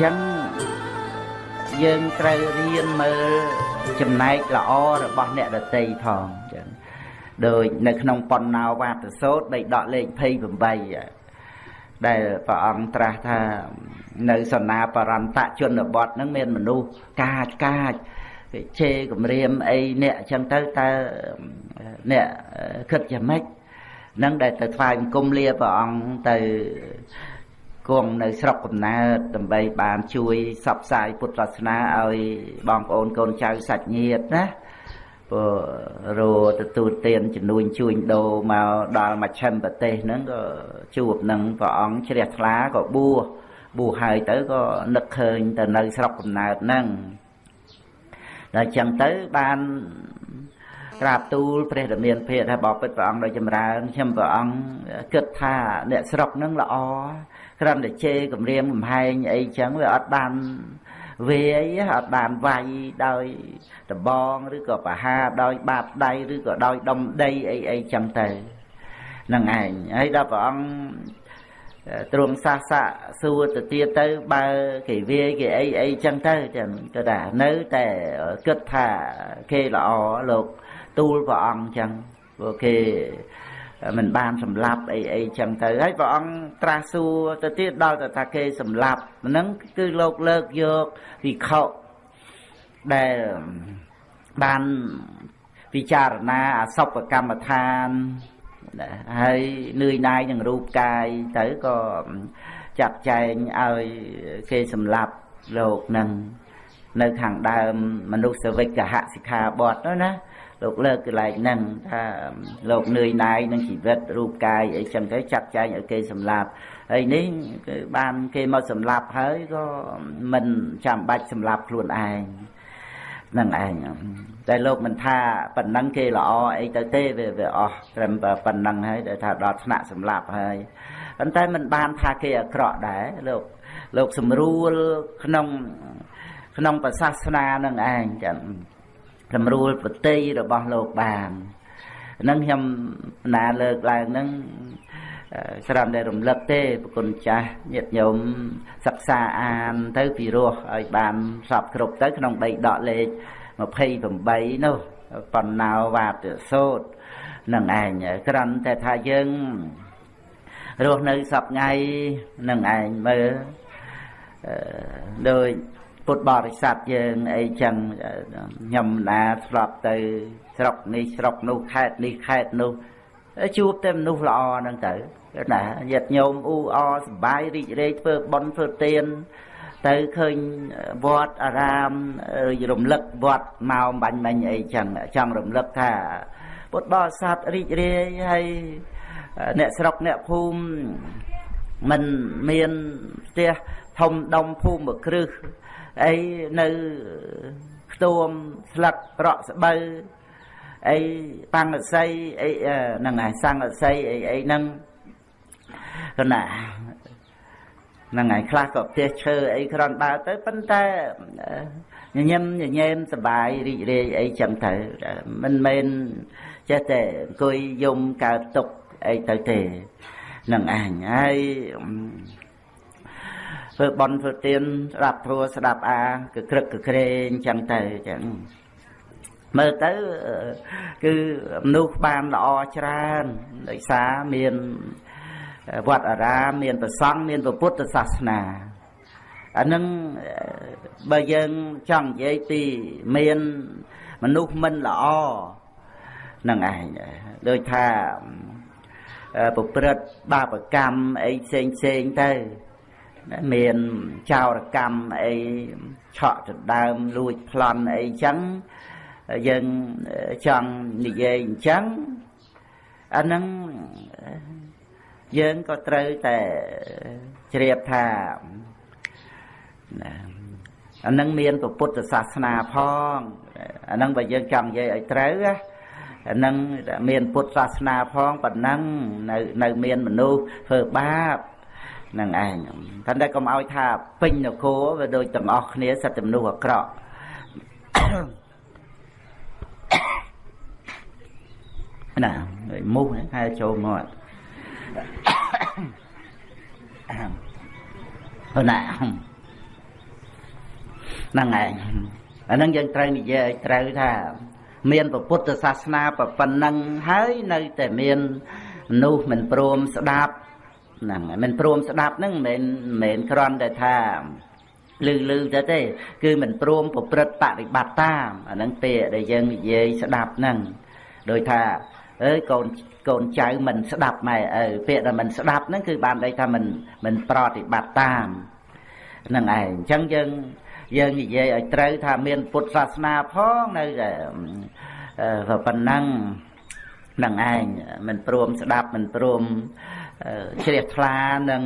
ចឹងយើងត្រូវរៀនមើលចំណែកល្អរបស់អ្នកដតីផងចឹងដោយនៅក្នុងបណ្ណោវាទសោតបីដកលេខ28ដែលព្រះអង្គត្រាស់ថានៅសនាបរន្តជនបទហ្នឹងមានមនុស្សកាចកាចគេជេរគម្រាមអីអ្នកអញ្ចឹងទៅតើអ្នកគិតយ៉ាងម៉េច នឹងដែលទៅថ្វាយបង្គំលាព្រះអង្គទៅគង់នៅស្រុកកំណើតដើម្បីបានជួយសັບផ្សាយពុទ្ធសាសនាឲ្យបងប្អូនកូនចៅសាច់ញាតិណាព្រោះរោទទួលទានជំនួញជួញដូរមកដល់មជ្ឈិមប្រទេសហ្នឹងក៏ជួបនឹងព្រះអង្គជ្រះថ្លាក៏បួសបួសហើយទៅក៏នឹកឃើញទៅនៅស្រុកកំណើតហ្នឹងដល់ចឹងទៅបាន ក្រាបទូលព្រះរាមាភិថាបបិទ្ធព្រះអង្គដោយចម្រើនខ្ញុំព្រះអង្គគិតថាអ្នកស្រុកហ្នឹងល្អគ្រាន់តែជេរគម្រាមកំហែងអីចឹងវាអត់បានវាយអត់បានវាយដោយដបងឬក៏បហាដោយបាបដៃឬក៏ដោយដុំដីអីអីចឹងទៅនឹងឯងហើយដល់ព្រះអង្គទ្រង់សាសៈសួរទៅទៀតទៅបើគេវាយគេអីអីចឹងទៅចឹងទៅថានៅតែគិតថាគេល្អលោក ទូលព្រះអង្គចឹងព្រោះគេមិនបានសម្លាប់អីអីចឹងទៅហើយព្រះអង្គត្រាស់សួរទៅទៀតដល់ទៅថាគេសម្លាប់ហ្នឹងគឺលោកលើកយកវិខុដែលបានពិចារណាអសពកម្មដ្ឋានហើយនឿយណាយនឹងរូបកាយទៅក៏ចាត់ចែងឲ្យគេសម្លាប់លោកនឹងនៅខាងដើមមនុស្សវិកហសិក្ខាបទនោះណា លោកលើកកន្លែងហ្នឹងថាលោកនឿយណាយនឹងជីវិតរូបកាយអីចឹងទៅចាត់ចែងឲ្យគេសម្លាប់ហើយនេះគឺបានគេមកសម្លាប់ហើយក៏មិនចាំបាច់សម្លាប់ខ្លួនឯងនឹងឯងតែលោកមិនថាប៉ុណ្ណឹងគេល្អអីទៅទេវាវាអស់ត្រឹមប៉ុណ្ណឹងហើយដែលថាដល់ថ្នាក់សម្លាប់ហើយប៉ុន្តែមិនបានថាគេអាក្រក់ដែរលោកលោកស្រួលក្នុងក្នុងប្រសាសនានឹងឯងចឹង សម្រួលប្រតិរបស់លោកបានហ្នឹងខ្ញុំណាលើកឡើងហ្នឹងស្រាប់តែរំលឹកទេប្រគុណចាស់ញាតិញោមសិក្សាអានទៅពីរោះឲ្យបានសពគ្រប់ទៅក្នុងដីដកលេខ28នោះបណ្ណោវាទសោតនឹងឯងក្រាន់តែថាយើងរស់នៅសពថ្ងៃនឹងឯងមើលដោយ ពុទ្ធបរិស័ទយើងអីចឹងខ្ញុំណាស្លាប់ទៅ ស្រុកនេះស្រុកនោះខេត្តនេះខេត្តនោះជួបតែមនុស្សល្អហ្នឹងទៅណាញាតិញោមអ៊ូអសបាយរីករាយធ្វើបុណ្យធ្វើទានទៅឃើញវត្តអារាមរំលឹកវត្តមកបាញ់មិញអីចឹងចង់រំលឹកថាពុទ្ធបរិស័ទរីករាយហើយអ្នកស្រុកអ្នកភូមិមិនមានផ្ទះធំដុំភូមិគ្រឹះ អីនៅខ្ទួមស្លឹករកស្បូវអីបាំងអស័យអីហ្នឹងហើយសង្ឃអស័យអីអីហ្នឹងគណាហ្នឹងហើយខ្លះក៏ផ្ទះឈើអីគ្រាន់បើទៅប៉ុន្តែញញឹមញញែមសបាយរីករាយអីចឹងទៅមិនមែនចេះតែអង្គុយយំកើតទុកអីទៅទេនឹងអញហើយ ធ្វើបន់ធ្វើទានស្ដាប់ធัวស្ដាប់អាកក្រឹកកក្រែងចឹងទៅចឹងមើលទៅគឺមនុស្សបានល្អច្រើនដោយសារមានវត្តអារាមមានប្រសង់មានពុទ្ធសាសនាអានឹងបើយើងចង់និយាយពីមានមនុស្សមិនល្អនឹងឯងដូចថាប្រព្រឹត្តបាបកម្មអីផ្សេងផ្សេងទៅ មានចោរកម្មអីឆក់ដណ្ដើមលួចប្លន់អីចឹងយើងចង់និយាយអញ្ចឹងអាហ្នឹងយើងក៏ត្រូវតែជ្រាបថាអានឹងមានពុទ្ធសាសនាផងអានឹងបើយើងចង់និយាយឲ្យត្រូវអានឹងមានពុទ្ធសាសនាផងប៉ុណ្ណឹងនៅនៅមានមនុស្សធ្វើបាប នឹងឯងតែតែកុំឲ្យថាពេញនគរវាដូចទាំងអស់គ្នាសិតតែមនុស្សអាក្រក់ណាមូសហែចូលមកប៉ុណ្ណាហ្នឹងឯងអាហ្នឹងយើងត្រូវនិយាយឲ្យត្រូវថា មានពុទ្ធសាសនាប៉ុណ្ណឹងហើយនៅតែមានមនុស្សមិនព្រមស្ដាប់ ហ្នឹងមិនព្រមស្ដាប់ហ្នឹងមិនមែនគ្រាន់តែថាលឺលឺទៅទេ គឺមិនព្រមប្រព្រឹត្តបប្រតិបត្តិតាមអាហ្នឹងពាក្យដែលយើងនិយាយស្ដាប់ហ្នឹងដោយថាអើយកូនកូនចៅមិនស្ដាប់ម៉ែឪពាក្យដែលមិនស្ដាប់ហ្នឹងគឺបានន័យថាមិនមិនប្រតិបត្តិតាមហ្នឹងឯងអញ្ចឹងយើងយើងនិយាយឲ្យត្រូវថាមានពុទ្ធសាសនាផងនៅតែប៉ុណ្ណឹងនឹងឯងមិនព្រមស្ដាប់មិនព្រម ជ្រះថ្លានឹង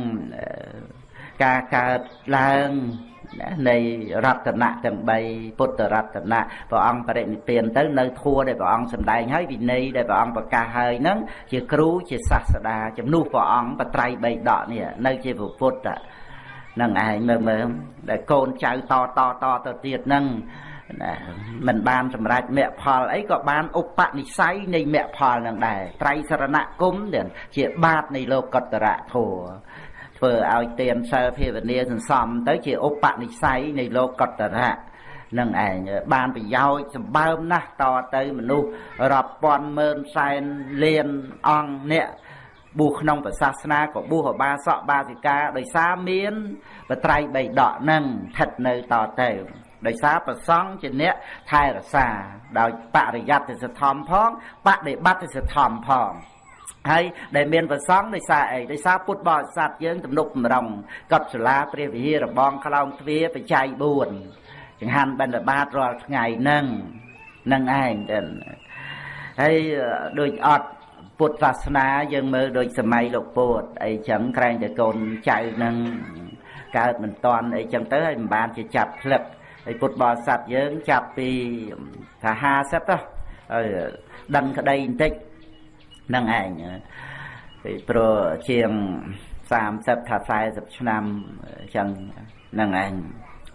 ការកើតឡើងនៃរតនៈទាំង3ពុទ្ធរតនៈព្រះអង្គបរិនិព្វានទៅនៅធัวដែលព្រះអង្គសម្ដែងហើយវិន័យដែលព្រះអង្គប្រកាសហើយហ្នឹងជាគ្រូជាសាស្តាជំនួសព្រះអង្គបត្រៃបីដកនេះនៅជាពុទ្ធហ្នឹងឯងមើលមើលដែលកូនចៅតតតទៅទៀតហ្នឹង ណាមិនបានសម្រេចមគ្គផលអីក៏បានឧបនិស្ស័យនៃមគ្គផលនឹងដែរត្រៃសរណគមជាបាតនៃលោកតរៈធัวធ្វើឲ្យទានសិលភាវនាសន្សំទៅជាឧបនិស្ស័យនៃលោកតរៈនឹងឯងបានប្រយោជន៍សម្បើមណាស់តទៅមនុស្សរាប់ពាន់ម៉ឺនសែនលានអង្គអ្នកបួសក្នុងព្រះសាសនាក៏បួសអបាសកបាសិកាដោយសារមានបត្រៃបីដកនឹងស្ថិតនៅតទៅ ដោយសារប្រសង់ជាអ្នកថែរក្សាដោយបរិយត្តិសធម្មផងបដិបត្តិសធម្មផងហើយដែលមានប្រសង់ដោយសារអីដោយសារពុទ្ធបរិស័ទយើងទំនុកបំរុងកត់សាលាព្រះវិហាររបងខ្លោងទ្វារបច្ច័យ4ចង្ហាន់បិណ្ឌបាតរាល់ថ្ងៃហ្នឹងនឹងឯងទៅហើយដូចអត់ពុទ្ធសាសនាយើងមើលដូចសម័យលោកពោតអីចឹងក្រែងតែកូនចៅនឹងកើតមិនតាន់អីចឹងទៅហើយមិនបានជាចាប់ផ្លឹក ហើយពុទ្ធបរិស័ទយើងចាប់ពីថា50ទៅហើយដឹងក្តីបន្តិចនឹងឯងពីព្រោះជាង30ថា40ឆ្នាំអញ្ចឹងនឹងឯង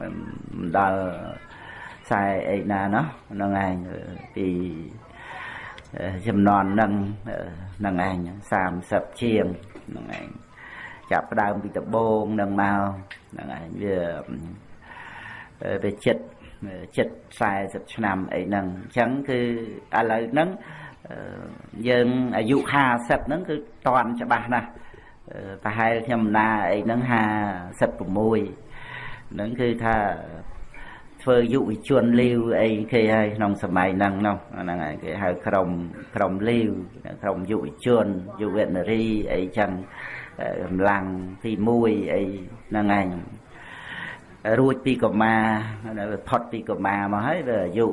មិនដល់ខ្សែអីណាណោះនឹងឯងពីចំនួននឹងនឹងឯង30ជាងនឹងឯងចាប់ផ្ដើមពីដបងនឹងមកនឹងឯងវា វាចិត្តចិត្ត40ឆ្នាំអីហ្នឹងអញ្ចឹងគឺឥឡូវហ្នឹងយើងអាយុ50ហ្នឹងគឺតន់ច្បាស់ណាស់ប្រហែលខ្ញុំណាអីហ្នឹង56ហ្នឹងគឺថាធ្វើយុវជនលាវអីគេហើយក្នុងសម័យហ្នឹងនោះហ្នឹងហើយគេហៅក្រុមក្រុមលាវក្រុមយុវជនយុវនារីអីចឹងកម្លាំងទី1អីហ្នឹងឯង រួចពីកុមារផុតពីកុមារមកហើយវាអាយុ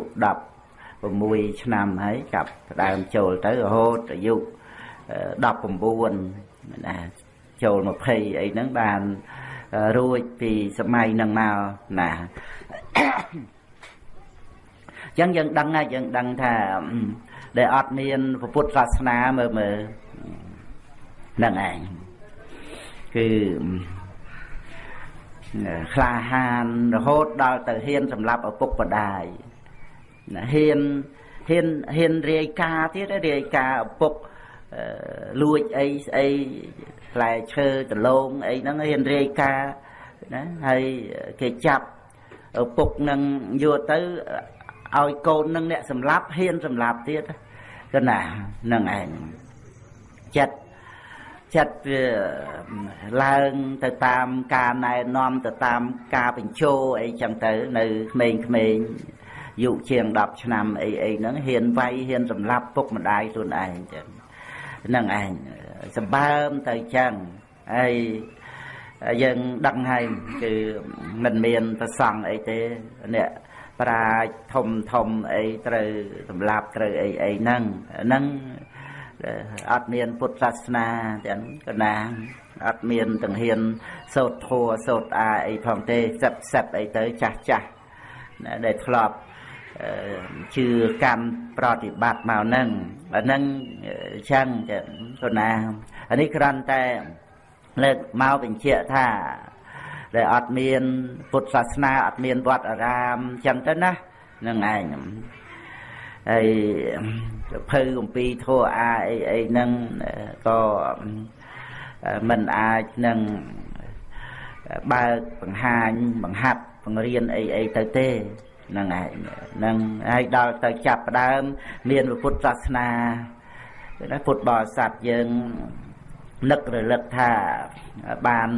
16ឆ្នាំហើយចាប់ផ្ដើមចូលទៅរហូតអាយុ19ណាចូល20អីហ្នឹងបានរួចពីសម័យហ្នឹងមកណាអញ្ចឹងយើងដឹងហើយយើងដឹងថាដែលអត់មានពុទ្ធសាសនាមើលមើលហ្នឹងឯងគឺ ក្លាហានរហូតដល់ទៅហ៊ានសម្រាប់ឪពុកម្ដាយណាហ៊ានហ៊ានហ៊ានរាយការទៀតរាយការឪពុកលួចអីស្អីផ្លែឈើដលងអីហ្នឹងហ៊ានរាយការណាហើយគេចាប់ឪពុកនឹងយកទៅឲ្យកូននឹងអ្នកសម្លាប់ហ៊ានសម្លាប់ទៀតក៏ណានឹងឯងចិត្ត ចិត្តវាឡើងទៅតាមការណែនាំទៅតាមការបញ្ជោអីចឹងទៅ នៅក្មេងៗយុជាង10ឆ្នាំអីអីហ្នឹងហ៊ានវាយហ៊ានសម្លាប់ពុកម្ដាយខ្លួនឯងចឹងហ្នឹងឯងសម្បើមទៅចឹងហើយយើងដឹងហើយគឺមិនមានប្រសង់អីទេអ្នកប្រាជ្ញធំធំអីត្រូវសម្លាប់ត្រូវអីអីហ្នឹងហ្នឹង អត់មានពុទ្ធសាសនាទាំងកណាអត់មានទាំងហ៊ានសោតធัวសោតអាអីផងទេសឹបសឹបអីទៅចាស់ចាស់ដែលធ្លាប់ជឿកម្មប្រតិបត្តិមកហ្នឹងអាហ្នឹងចឹងចឹងកណាអានេះគ្រាន់តែលើកមកបញ្ជាក់ថាដែលអត់មានពុទ្ធសាសនាអត់មានវត្តអារាមចឹងទៅណានឹងឯង ហើយភៅអំពីធัวអាអីអីហ្នឹងក៏មិនអាចនឹងបើកបង្ហាញបង្ហាត់បង្រៀនអីអីទៅទេហ្នឹងឯងហ្នឹងហើយដល់ទៅចាប់ផ្ដើម មានពុទ្ធសាសនាណាពុទ្ធបរិស័ទយើងនឹករលឹកថាបាន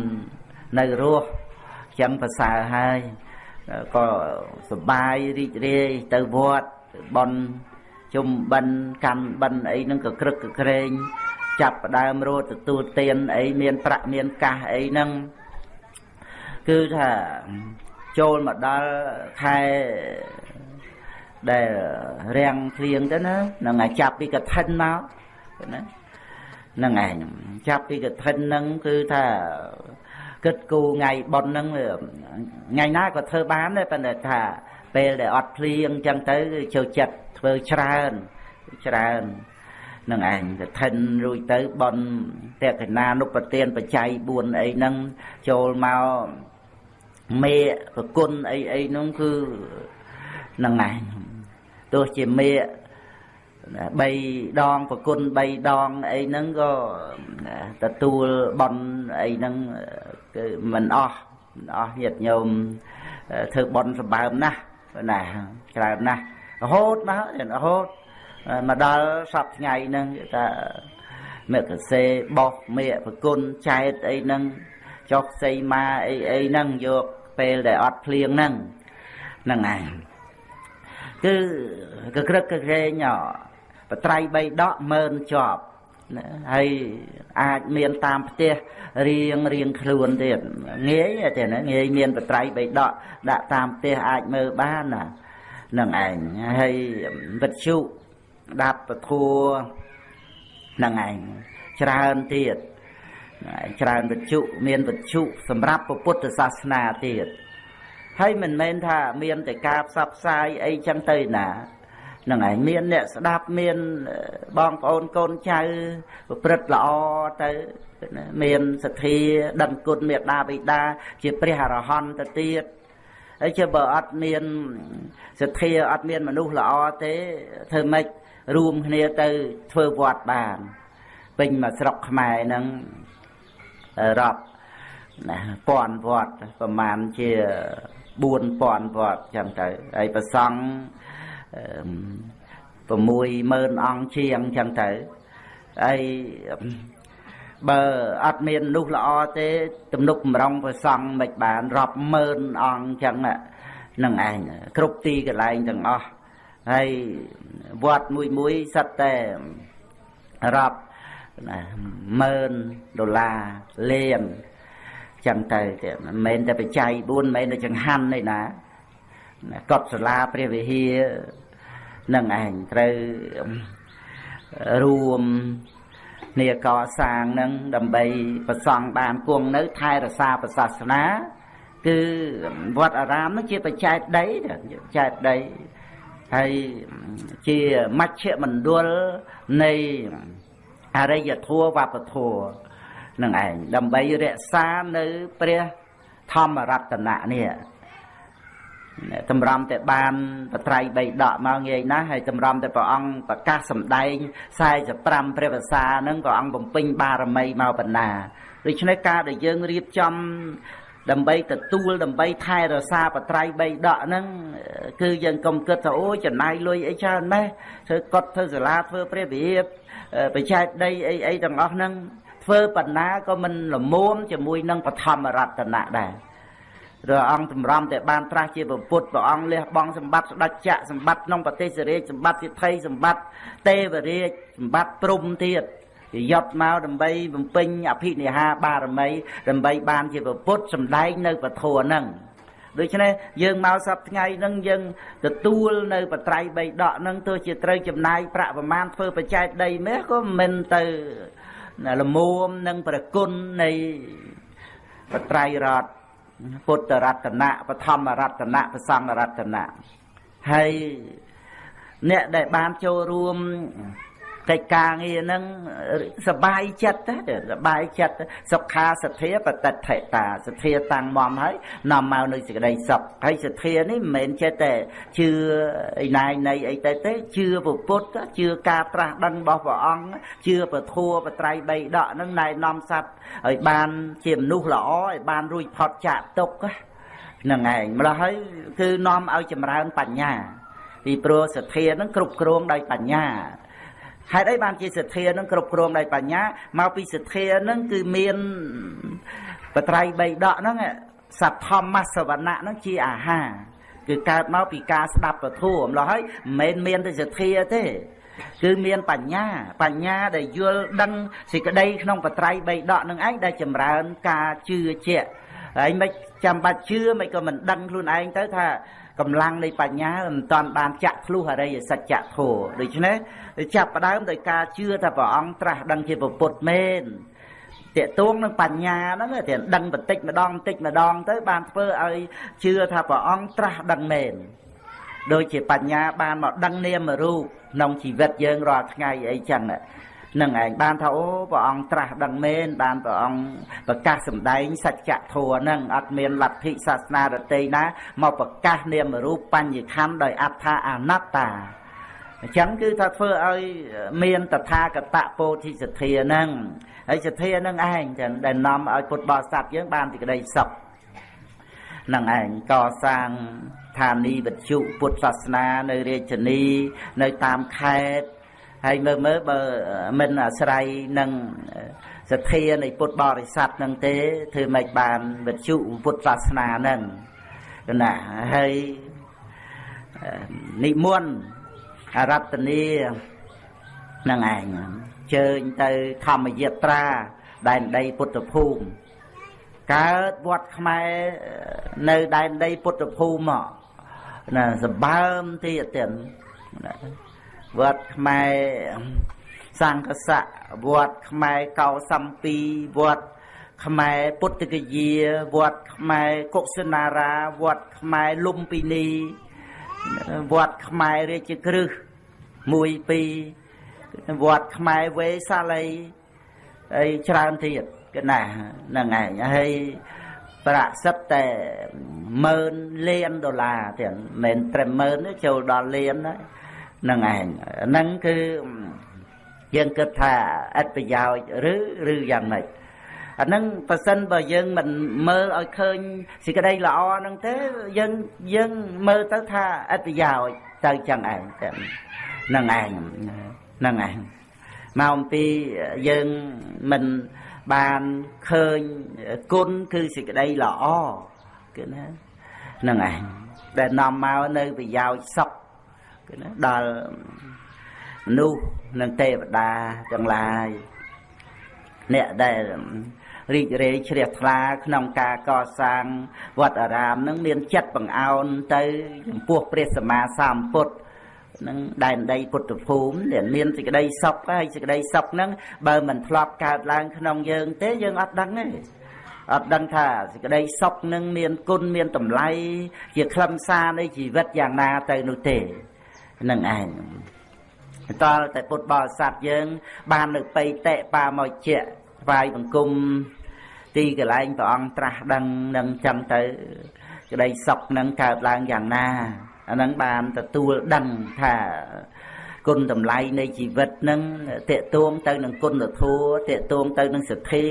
នៅរស់ចឹងប្រសើរហើយក៏សបាយរីករាយទៅវត្ត បន់ជុំបិណ្ឌកម្មបិណ្ឌអីហ្នឹងក៏ក្រឹកក៏ក្រែងចាប់ផ្ដើមរត់ទទួលទានអីមានប្រាក់មានកាសអីហ្នឹងគឺថាចូលមកដល់ខែដែលរាំងភ្លៀងទៅណានឹងឲ្យចាប់ពីកឋិនមកណាហ្នឹងឯងចាប់ពីកឋិនហ្នឹងគឺថាគិតគូថ្ងៃប៉ុនហ្នឹងថ្ងៃណាក៏ធ្វើបានដែរប៉ុន្តែថា ពេលដែលអត់ភ្លៀងអញ្ចឹងទៅចូលចិត្តធ្វើច្រើនច្រើននឹងឯងកឋិនរួចទៅបនតេកណានុបទានបច្ច័យ4អីហ្នឹងចូលមកមេប្រគុណអីអីហ្នឹងគឺនឹងឯងទោះជាមេ3ដងប្រគុណ3ដងអីហ្នឹងក៏ទទួលបនអីហ្នឹងគឺមិនអស់អស់ញាតិញោមធ្វើបនសម្បើមណាស់ ណាច្រើនណាស់រហូតមករហូតមកដល់សពថ្ងៃហ្នឹងថាមេកសេបោះមេប្រគុណចែកអីហ្នឹងចុះសីមាអីអីហ្នឹងយកពេលដែលអត់ភ្លៀងហ្នឹងហ្នឹងឯងគឺកក្រឹកកក្រែងបត្រៃបីដកមើនជាប់ ហើយអាចមានតាមផ្ទះរៀងរៀងខ្លួនទៀតងាយទេណាងាយមានបត្រៃបីដកដាក់តាមផ្ទះអាចមើលបានណានឹងឯងហើយវិទ្យុដាប់ពធัวនឹងឯងច្រើនទៀតច្រើនវិទ្យុមានវិទ្យុសម្រាប់ពុទ្ធសាសនាទៀតហើយមិនមែនថាមានតែការផ្សព្វផ្សាយអីចឹងទៅណា នឹងឯងមានអ្នកស្ដាប់មានបងប្អូនកូនចៅប្រព្រឹត្តល្អទៅមានសទ្ធាដឹងគុណមេត្តាបិតា ជាព្រះអរហន្តទៅទៀតហើយជាបើអត់មានសទ្ធាអត់មានមនុស្សល្អទេធ្វើម៉េចរួមគ្នាទៅធ្វើវត្តបាន ពេញមកស្រុកខ្មែរហ្នឹងរាប់ណាពាន់វត្តប្រហែលជា4000វត្តចឹងទៅហើយប្រសង់ 60000អង្គជាងចឹងទៅហើយបើអត់មាននោះល្អទេ ទំនុកបំរុងប្រសង់មិនបានរាប់ម៉ឺនអង្គចឹងនឹងឯងគ្រប់ទីកន្លែងទាំងអស់ហើយវត្តមួយមួយសិតតែរាប់ណាម៉ឺនដុល្លារលានចឹងទៅទៀតមិនមែនតែបច្ច័យ4មិនមែនតែចង្ហាន់ទេណា កត់សាលាព្រះវិហារនឹងឯងត្រូវរួមគ្នាកសាងនឹងដើម្បីប្រសង់បានគង់នៅថែរក្សាប្រសាសនា គឺវត្តអារាមនឹងជាបច្ច័យដីបច្ច័យដីហើយជាមជ្ឈមណ្ឌលនៃអរិយធម៌វប្បធម៌នឹងឯងដើម្បីរក្សានៅព្រះធម្មរតនៈនេះ តម្រាំតែបានបត្រៃបីដកមកងាយណាស់ហើយតម្រាំតែព្រះអង្គប្រកាសសម្ដែង45ព្រះភាសាហ្នឹងព្រះអង្គបំពេញបារមីមកបណ្ណាដូច្នេះការដែលយើងរៀបចំដើម្បីទទួលដើម្បីថែរក្សាបត្រៃបីដកហ្នឹងគឺយើងកុំគិតថាអូចំណាយលុយអីច្រើនម៉េះធ្វើកត់ធ្វើសាលាធ្វើព្រះវិហារបច្ចេកដីអីអីទាំងអស់ហ្នឹងធ្វើបណ្ណាក៏មិនល្មមជាមួយនឹងបឋមរតនៈដែរព្រះអង្គតម្រាំតែបានត្រាស់ជាពុទ្ធព្រះអង្គលះបង់សម្បត្តិស្ដេចចក្រសម្បត្តិក្នុងប្រទេសរាជសម្បត្តិសិទ្ធិសម្បត្តិទេវរាជសម្បត្តិព្រំទៀតជាយត់មកដើម្បីបំពេញអភិនិហាបារមីដើម្បីបានជាពុទ្ធសម្ដែងនៅពធហ្នឹងដូច្នេះយើងមកសប្ថ្ងៃហ្នឹងយើងទទួលនៅបត្រៃបីដកហ្នឹងទោះជាត្រូវចំណាយប្រាក់ប្រមាណធ្វើបច្ច័យដីមាសក៏មិនទៅលមួមនឹងប្រគុណនៃបត្រៃរត ពុទ្ធរតនៈបឋមរតនៈប្រសង្ឃរតនៈហើយអ្នកដែលបានចូលរួម កិច្ចការងារហ្នឹងសបាយចិត្តទៅសបាយចិត្តសុខាសទ្ធាបតិដ្ឋិតាសទ្ធាតាំងមមហើយនាំមកនៅសេចក្តីសុខហើយសទ្ធានេះមិនមែនចេះតែជឿឯណាយនៃអីទៅទេជឿពុទ្ធជឿការត្រាស់ដឹងរបស់ព្រះអង្គជឿពធัวបត្រៃបីដកហ្នឹងណែនាំសត្វឲ្យបានជាមនុស្សល្អឲ្យបានរួចផុតចាកទុក្ខហ្នឹងឯងម្ល៉េះហើយគឺនាំឲ្យចម្រើនបញ្ញាពីព្រោះសទ្ធានឹងគ្រប់គ្រងដោយបញ្ញា ហេតុអីបានជាសទ្ធានឹងគ្រប់គ្រងដោយបញ្ញាមកពីសទ្ធានឹងគឺមានបត្រៃបីដកហ្នឹងសទ្ធម្មសវណៈហ្នឹងជាអាហារគឺកើតមកពីការស្ដាប់ពធัวម្ល៉េះហើយមិនមែនមានតែសទ្ធាទេគឺមានបញ្ញា បញ្ញាដែលយល់ដឹងសេចក្តីក្នុងបត្រៃបីដកនឹងឯងដែលចម្រើនការជឿជាក់ហើយមិនចាំបាច់ជឿមិនក៏មិនដឹងខ្លួនឯងទៅថា កម្លាំងនៃបញ្ញាមិនតាន់បានចាក់ធ្លុះអរិយសច្ចធម៌ដូច្នេះចាប់ផ្ដើមដោយការជឿថាព្រះអង្គត្រាស់ដឹងជាពុទ្ធមែនតេតួងនឹងបញ្ញាហ្នឹងតែដឹងបន្តិចម្ដងបន្តិចម្ដងទៅបានធ្វើឲ្យជឿថាព្រះអង្គត្រាស់ដឹងមែនដូចជាបញ្ញាបានមកដឹងនាមរូបក្នុងជីវិតយើងរាល់ថ្ងៃអីចឹង នឹងឯងបានថាអូព្រះអង្គត្រាស់ដឹងមែនបានព្រះអង្គប្រកាសសម្ដែងសច្ចធម៌នឹងអត់មានលទ្ធិសាសនារតីណាមកប្រកាសនាមរូបបញ្ញខណ្ឌដោយអត្ថាអនត្តាអញ្ចឹងគឺថាធ្វើឲ្យមានតថាគតពោធិសទ្ធានឹងហើយសទ្ធានឹងឯងចឹងដែលនាំឲ្យពុទ្ធបរិស័ទយើងបានទីក្តីសុខនឹងឯងកសាងឋានីវិទ្យុពុទ្ធសាសនានៅរាជធានីនៅតាមខេត្ត ហើយមើលមើលបើមិនអាស្រ័យនឹងសទ្ធានៃពុទ្ធបរិស័ទនឹងទេធ្វើម៉េចបានវិទ្យុពុទ្ធសាសនានឹងណាហើយនិមន្តអរតនីនឹងឯងជើញទៅធម្មយាត្រាដែនដីពុទ្ធភូមិកើតវត្តខ្មែរនៅដែនដីពុទ្ធភូមិមកណាសម្បើមទៀតទៀត វត្តខ្មែរសង្កសៈវត្តខ្មែរកោសំពីវត្តខ្មែរពុទ្ធគយាវត្តខ្មែរកុសិនារាវត្តខ្មែរលំពីនីវត្តខ្មែររាជក្រឹស1 2វត្តខ្មែរវេសាលីអីច្រើនទៀតកណាហ្នឹងឯងហើយប្រាក់សិតតែម៉ឺនលានដុល្លារទៀតមិនមែនត្រឹមម៉ឺនចូលដល់លានហើយ នឹងឯងហ្នឹងគឺយើងគិតថាអត្ថប្រយោជន៍ឬឬយ៉ាងម៉េចអាហ្នឹងប៉ះសិនបើយើងមិនមើលឲ្យឃើញសេចក្តីល្អហ្នឹងទេយើងយើងមើលទៅថាអត្ថប្រយោជន៍ទៅចឹងឯងចឹងហ្នឹងឯងហ្នឹងឯងមកអំពីយើងមិនបានឃើញគុណគឺសេចក្តីល្អគឺណាហ្នឹងឯងដែលនាំមកនៅប្រយោជន៍សុខគឺណា ដល់មនុស្សនិងទេវតាទាំងឡាយអ្នកដែលរីករាយជ្រះថ្លាក្នុងការកសាងវត្តអារាមនឹងមានចិត្តបង្អោនទៅចំពោះព្រះសម្មាសម្ពុទ្ធនឹងដែនដីពុទ្ធភូមិដែលមានសេចក្តីសុខហើយសេចក្តីសុខហ្នឹងបើមិនធ្លាប់កើតឡើងក្នុងយើងទេយើងអត់ដឹងទេអត់ដឹងថាសេចក្តីសុខនឹងមានគុណមានតម្លៃជាខ្លឹមសារនៃជីវិតយ៉ាងណាទៅនោះទេ នឹងឯងតលតែពុទ្ធបរិស័ទយើង បាននៅបៃតេបាមកជាថ្វាយបង្គំទីកន្លែងព្រះអង្គត្រាស់ដឹងនឹងចឹងទៅក្តីសុខនឹងកើតឡើងយ៉ាងណាអានឹងបានទទួលដឹងថាគុណតម្លៃនៃជីវិតនឹងតេតួងទៅនឹងគុណធម៌តេតួងទៅនឹងសទ្ធា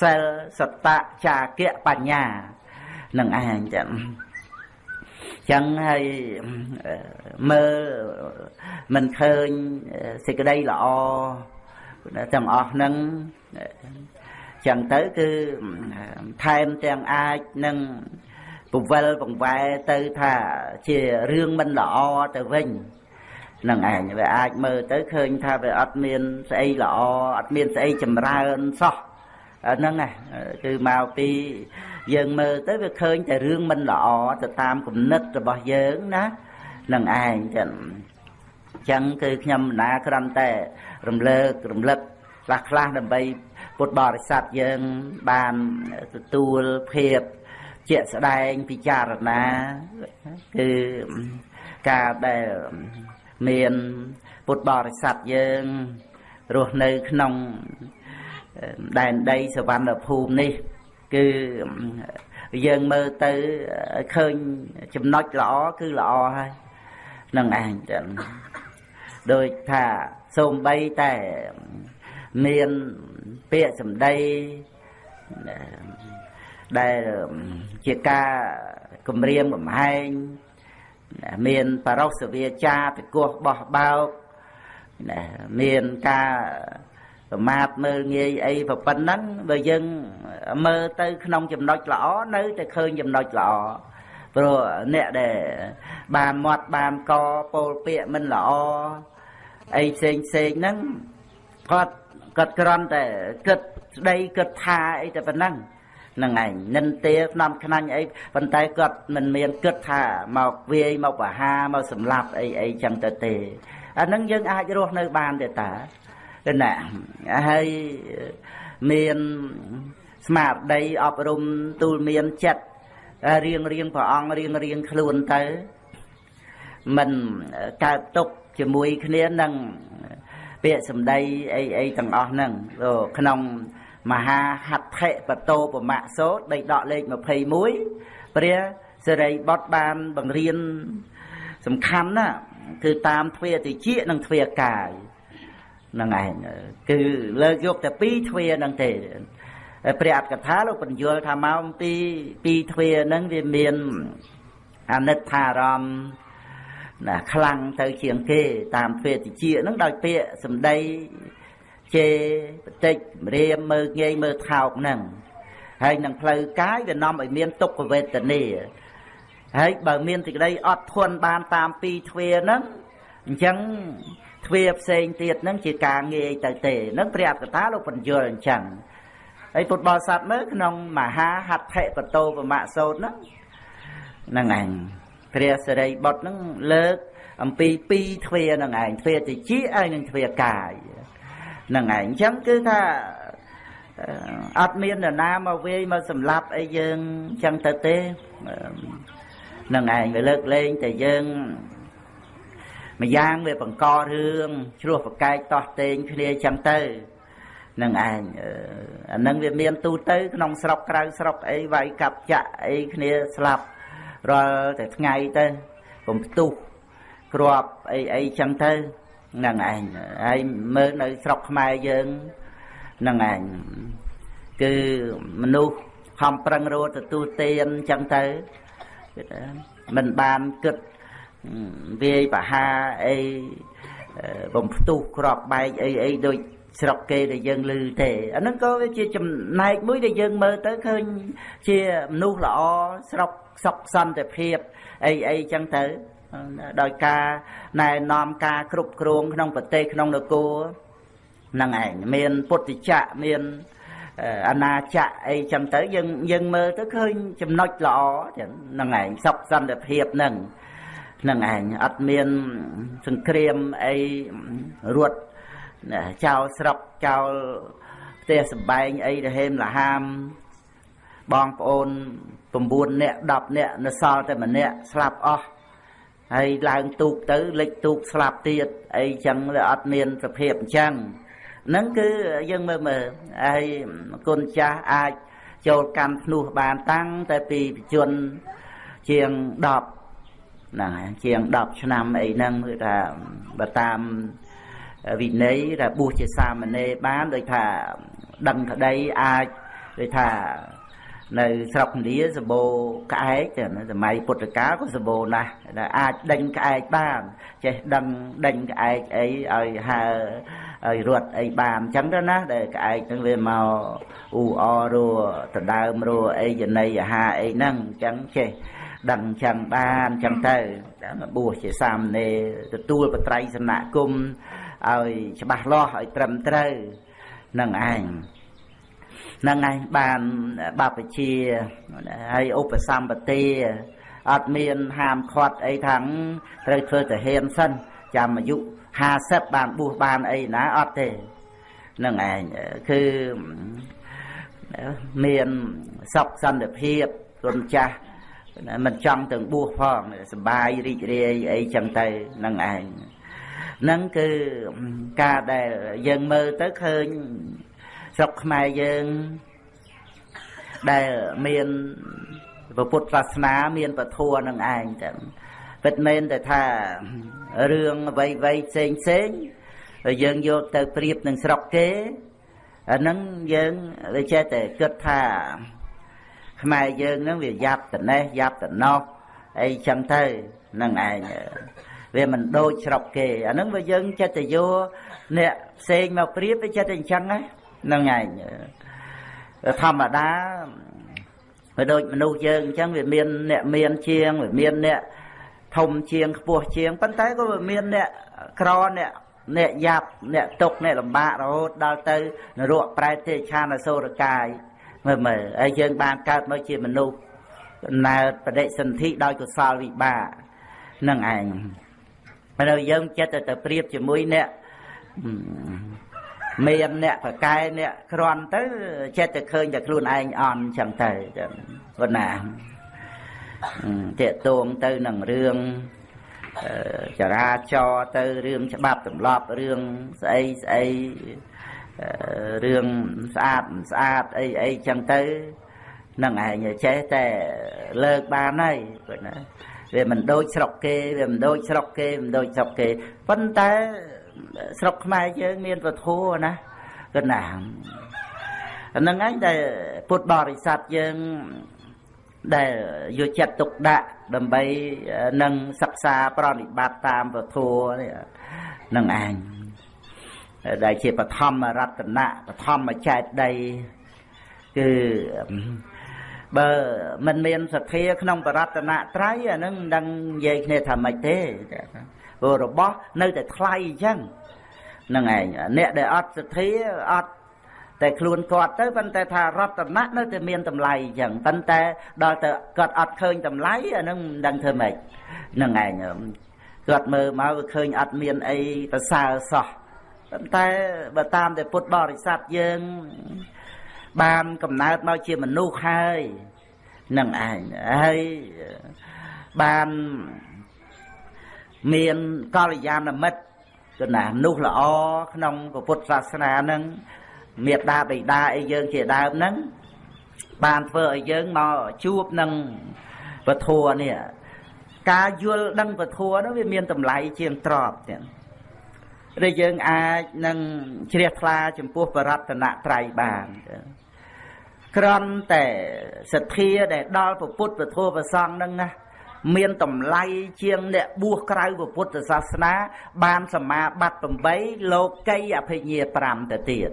សិលសតៈចាគៈបញ្ញានឹងឯងចឹង ចឹងហើយមើលមិនឃើញសេចក្តីល្អទាំងអស់ហ្នឹងចឹងទៅគឺថែមទាំងអាចនឹងពវលបង្វែរទៅថាជារឿងមិនល្អទៅវិញនឹងឯងវាអាចមើលទៅឃើញថាវាអត់មានស្អីល្អអត់មានស្អីចម្រើនសោះហ្នឹងណាគឺមកពីយើងមើលទៅវាឃើញតែរឿងមិនល្អទៅតាមគំនិតរបស់យើងណានឹងឯងចឹងចឹងគឺខ្ញុំណាគ្រាន់តែរំលើករំលឹកខ្លះខ្លះដើម្បីពុទ្ធបរិស័ទយើងបានទទួលភាពជាក់ស្ដែងពិចារណាគឺការដែលមានពុទ្ធបរិស័ទយើងរស់នៅក្នុងដែនដីសវណ្ណភូមិនេះ គឺយើងមើលទៅឃើញចំណុចល្អគឺល្អហើយនឹងឯងចឹងដោយថាសូម្បីតែមានពាក្យសម្ដីដែលជាការគម្រាមកំហែងមានបរោសវាចាពិកោះបោះបោកមានការ ប្រមាថមើលងាយអីប៉ុណ្ណឹងបើយើងមើលទៅក្នុងចំណុចល្អនៅតែឃើញចំណុចល្អព្រោះអ្នកដែលបានមាត់បានកពោលពាក្យមិនល្អអីផ្សេងផ្សេងហ្នឹងគាត់គាត់គ្រាន់តែគិតស្ដីគិតថាអីតែប៉ុណ្ណឹងហ្នឹងឯងនិន្ទាស្នំខ្នាញ់អីប៉ុន្តែគាត់មិនមានគិតថាមកវាយមកបហាមកសម្លាប់អីអីចឹងទៅទេអាហ្នឹងយើងអាចរស់នៅបានទេតា ណាហើយមានស្មារតីអប់រំទូលមានចិត្តរៀងរៀងព្រះអង្គរៀងរៀងខ្លួនទៅមិនកើតទុកជាមួយគ្នានឹងពាក្យសម្ដីអីអីទាំងអស់ហ្នឹងក្នុងមហាហត្ថិបតោបមៈសោតដីដកលេខ21ព្រះសិរីបុត្របានបង្រៀនសំខាន់ណាគឺតាមទ្វាតិចនិងទ្វាកាយហ្នឹងឯងគឺលើកយកតែពីរទ្វាហ្នឹងទេព្រះអត្តកថាលោកបញ្យល់ថាមកអំពីពីរទ្វាហ្នឹងវាមានអនិច្ចារម្មណ៍ណាខ្លាំងទៅជាងគេតាមទ្វេតិចហ្នឹងដោយពាក្យសម្ដីជេបន្តិចរៀមមើលងាយមើលថោកហ្នឹងហើយនឹងផ្លូវកាយវានាំឲ្យមានទុក្ខវេទនាហើយបើមានសេចក្តីអត់ធន់បានតាមពីរទ្វាហ្នឹងអញ្ចឹង ទ្វាផ្សេងទៀតហ្នឹងជាការងាយទៅទេហ្នឹងព្រះអត្តកថាលោកបញ្យល់អញ្ចឹងហើយពុទ្ធបរិស័ទមើលក្នុងមហាហត្ថិបតោបមៈសោតហ្នឹងហ្នឹងឯងព្រះសិរីបុត្រហ្នឹងលើកអំពីពីរទ្វាហ្នឹងឯងទ្វាតិចហើយនិងទ្វាកាយហ្នឹងឯងអញ្ចឹងគឺថាអត់មាននរណាមកវាយមកសម្លាប់អីយើងអញ្ចឹងទៅទេហ្នឹងឯងវាលើកលែងតែយើង ម្យ៉ាងវាបង្ករឿងជ្រោះប្រកែកតោះតេងគ្នាអញ្ចឹងទៅនឹងឯងអានឹងវាមានទូទៅ ក្នុងស្រុកក្រៅស្រុកអីវាយកាប់ចាក់អីគ្នាស្លាប់រាល់តែថ្ងៃទៅកុំផ្ទុះគ្រាប់អីអីចឹងទៅហ្នឹងឯងហើយមើលនៅស្រុកខ្មែរយើងហ្នឹងឯងគឺមនុស្សខំប្រឹងរត់ទទួលទានចឹងទៅមិនបានគិត វាយបហាអីបំផ្ទុះក្របបែកអីអីដូចស្រុកគេដែលយើងឮទេអាហ្នឹងក៏វាជាចំណែកមួយដែលយើងមើលទៅឃើញជាមនុស្សល្អស្រុកសុខសន្តិភាពអីអីចឹងទៅដោយការណែនាំការគ្រប់គ្រងក្នុងប្រទេសក្នុងនគរហ្នឹងឯងមានពុទ្ធចក្រមានអាណាចក្រអីចឹងទៅយើងយើងមើលទៅឃើញចំណុចល្អចឹងហ្នឹងឯងសុខសន្តិភាពហ្នឹងហ្នឹងឯងអត់មានសង្គ្រាមអីរត់ចោលស្រុកចោលផ្ទះសំបែងអីទៅហេមលហាម បងប្អូន9នាក់10នាក់នៅសល់តែម្នាក់ស្លាប់អស់ហើយឡើងទូកទៅលិចទូកស្លាប់ទៀតអីចឹងវាអត់មានសភាពអញ្ចឹងហ្នឹងគឺយើងមើលមើលហើយគុណចាស់អាចចូលកម្មភ្នោះបានតាំងតែពីបជនជាង10 ហ្នឹងជាង10ឆ្នាំអីហ្នឹងគឺថាបើតាមវិន័យថាបួសជាសាមណេរបានដូចថាដឹងក្តីអាចដូចថានៅស្រុកឥណ្ឌាសម្បូរក្អែកសម័យពុទ្ធកាលក៏សម្បូរណាស់ដែលអាចដេញក្អែកបានចេះដឹងដេញក្អែកអីឲ្យហើឲ្យរត់អីបានអញ្ចឹងទៅណាដែលក្អែកនឹងវាមកអ៊ូអរัวដដើមរัวអីយនៃអាហារអីហ្នឹងអញ្ចឹងចេះ ដឹងចឹងបានអញ្ចឹងទៅបួសជាសាមណេរទទួលបត្រៃសនគុំឲ្យច្បាស់លាស់ឲ្យត្រឹមត្រូវនឹងឯងនឹងឯងបានបព្វជិហើយឧបសម្បទាអត់មានហាមឃាត់អីថាងត្រូវធ្វើទៅហេមសិនចាំអាយុ50បានបួសបានអីណាអត់ទេនឹងឯងគឺមានសុខសន្តិភាពគុណចាស់ មិនចង់ទាំងបួសផងសបាយរីករាយអីចឹងទៅនឹងឯងហ្នឹងគឺការដែលយើងមើលទៅឃើញស្រុកខ្មែរយើងដែលមានពុទ្ធសាសនាមានពធัวនឹងឯងតែពិតមែនតែថារឿងអ្វីអ្វីផ្សេងផ្សេងយើងយកទៅប្រៀបនឹងស្រុកគេអាហ្នឹងយើងវាចេះតែគិតថា ខ្មែរយើងហ្នឹងវាយ៉ាប់ត្នេះយ៉ាប់ត្នោះអីចឹងទៅនឹងឯងវាមិនដូចស្រុកគេអាហ្នឹងវាយើងចិត្តទៅយកអ្នកផ្សេងមកប្រៀបវាចិត្តតែអញ្ចឹងហ្នឹងឯងធម្មតាវាដូចមនុស្សយើងអញ្ចឹងវាមានអ្នកមានជាងវាមានអ្នកធំជាងខ្ពស់ជាងប៉ុន្តែក៏វាមានអ្នកក្រអ្នកអ្នកយ៉ាប់អ្នកទុកអ្នកលំបាករហូតដល់ទៅនរកប្រែទេឆានអសូរកាយ មើលមើលហើយយើងបានកើតមកជាមនុស្សណើបដិសន្ធិដោយកុសលវិបាកនឹងឯងហើយយើងចិត្តទៅប្រៀបជាមួយអ្នកមានអ្នកប្រកែអ្នកក្រន់ទៅចិត្តតែឃើញតែខ្លួនឯងអន់ចឹងទៅប៉ុណ្ណាតេតួងទៅនឹងរឿងចរាចរទៅរឿងច្បាប់ទម្លាប់រឿងស្អីស្អី រឿងស្អាតស្អាតអីអីចឹងទៅនឹងឯងចេះតែលើកបានហើយគាត់ណាវាមិនដូចស្រុកគេវាមិនដូចស្រុកគេមិនដូចស្រុកគេប៉ុន្តែស្រុកខ្មែរយើងមានពធណាគាត់ណាហ្នឹងឯងដែលពុទ្ធបរិស័ទយើងដែលយកចិត្តទុកដាក់ដើម្បីនឹងសិក្សាប្រតិបត្តិតាមពធនេះនឹងឯង ដែលជាបឋមរតនៈបឋមចេតដីគឺបើមិនមានសទ្ធាក្នុងបរតនត្រ័យអានឹងមិនដឹងនិយាយគ្នាថាម៉េចទេព្រោះរបស់នៅតែថ្លៃអញ្ចឹងនឹងឯងអ្នកដែលអត់សទ្ធាអត់តែខ្លួនគាត់ទៅប៉ុន្តែថារតនៈនៅតែមានតម្លៃអញ្ចឹងប៉ុន្តែដល់ទៅគាត់អត់ឃើញតម្លៃអានឹងមិនដឹងធ្វើម៉េចនឹងឯងគាត់មើលមកវាឃើញអត់មានអីប្រសើរសោះ ប៉ុន្តែបើតាមតែពុទ្ធបរិស័ទយើង បានកំណើតមកជាមនុស្សហើយនឹងឯងហើយបានមានកល្យាណមិត្តគឺណាមនុស្សល្អក្នុងពុទ្ធសាសនានឹងមេត្តាបិតាអីយើងជាដើមហ្នឹងបានធ្វើឲ្យយើងមកជួបនឹងពធัวនេះការយល់ដឹងពធัวនោះវាមានតម្លៃជាងទ្របទៀត ដែលយើងអាចនឹងជ្រះថ្លាចំពោះបរតនត្រ័យបានក្រំតែសទ្ធាដែលដល់ពុទ្ធពធប្រសងនឹងណាមានតម្លៃជាងអ្នកបួសក្រៅពុទ្ធសាសនា បានសមាបត្តិ8លោកីអភិញ្ញា5ទៅទៀត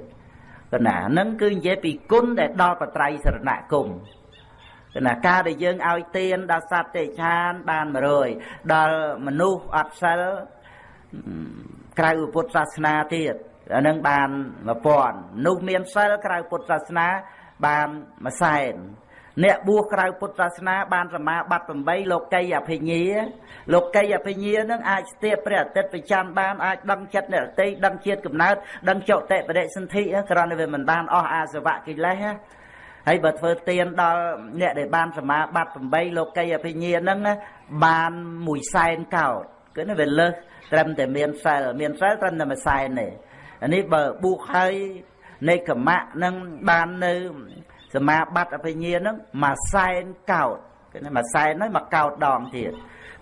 កណានឹងគឺនិយាយពីគុណដែលដល់បត្រៃសរណគមកណាការដែលយើងឲ្យទានដល់សត្វទេឆានបាន100ដល់មនុស្សអត់សិល ក្រៅពុទ្ធសាសនាទៀតអានឹងបាន1000នោះមានសិលក្រៅពុទ្ធសាសនាបានមួយសែនអ្នកបួសក្រៅពុទ្ធសាសនា បានសមាបត្តិ8លោកីអភិញ្ញាលោកីអភិញ្ញានឹងអាចស្ទាបព្រះអាទិត្យប្រចាំបានអាចដឹងចិត្តអ្នកតីដឹងជាតិកំណើតដឹងចុតិបដិសន្ធិគ្រាន់តែវាមិនបានអស់អាសវៈកិលេសហើយបើធ្វើទានដល់អ្នកដែលបានសមាបត្តិ8លោកីអភិញ្ញានឹងបានមួយសែនកោតគឺវាលើស ត្រឹមតែមានសិលមានសិលត្រឹមតែមួយសែនទេអានេះបើបួសហើយនៃកម្មៈនឹងបាននៅសមាបត្តិអភិញ្ញានឹងមួយសែនកោតគឺមួយសែនហើយមកកោតដងទៀត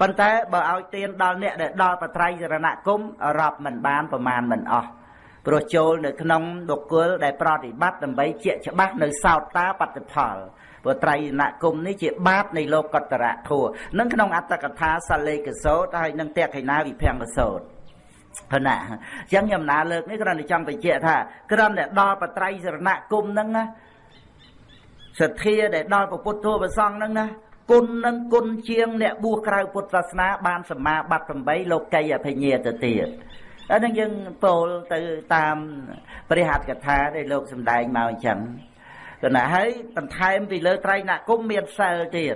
ប៉ុន្តែបើឲ្យទៀនដល់អ្នកដែលដល់បត្រៃសរណគមរាប់មិនបានប្រមាណមិនអស់ព្រោះចូលនៅក្នុងបុគ្គលដែលប្រតិបត្តិដើម្បីជាច្បាស់នៅសោតតាបត្តិផល ព្រោះត្រៃណគមនេះជាបាតនៃលោកតរៈធัวនឹងក្នុងអត្តកថាសាលេកសោតហើយនឹងតេខិណាវិភង្គសោតព្រណាអញ្ចឹងខ្ញុំណាលើកនេះគ្រាន់តែចង់បញ្ជាក់ថាគ្រាន់តែដល់បត្រៃសរណគមហ្នឹងណាសទ្ធាដែលដល់ពុទ្ធធម៌ប្រសងហ្នឹងណាគុណនឹងគុណជាងអ្នកបួសក្រៅពុទ្ធសាសនាបានសមាបត្តិ8លោកីអភិញ្ញាទៅទៀតអានឹងយើងពោលទៅតាមព្រះហត្ថកថាដែលលោកសំដែងមកអញ្ចឹង គណៈហើយបន្ថែមពីលើត្រៃណគុំមានសិលទៀត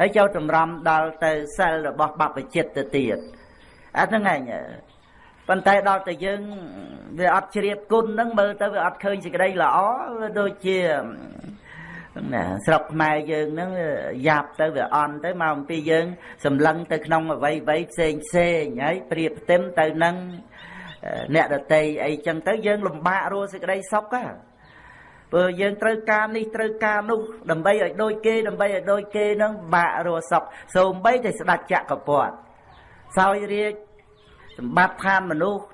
ហើយចូលតម្រាំដល់ទៅសិលរបស់បព្វជិតទៅទៀតអាហ្នឹងឯងប៉ុន្តែដល់តែយើងវាអត់ជ្រាបគុណហ្នឹងមើលទៅវាអត់ឃើញសេចក្តីល្អដូចជាណាស្រុកខ្មែរយើងហ្នឹងយ៉ាប់ទៅវាអន់ទៅមកអំពីយើងសម្លឹងទៅក្នុងអវ័យវ័យផ្សេងផ្សេងហើយប្រៀបផ្ទឹមទៅនឹងអ្នកដតីអីចឹងទៅយើងលំបាករស់សេចក្តីសុខហ៎ ព្រោះយើងត្រូវការនេះត្រូវការនោះដើម្បីឲ្យដូចគេដើម្បីឲ្យដូចគេនឹងបាក់រស់សុខសូម្បីតែស្ដេចចក្រពត្តិសោយរាជសម្បត្តិឋានមនុស្ស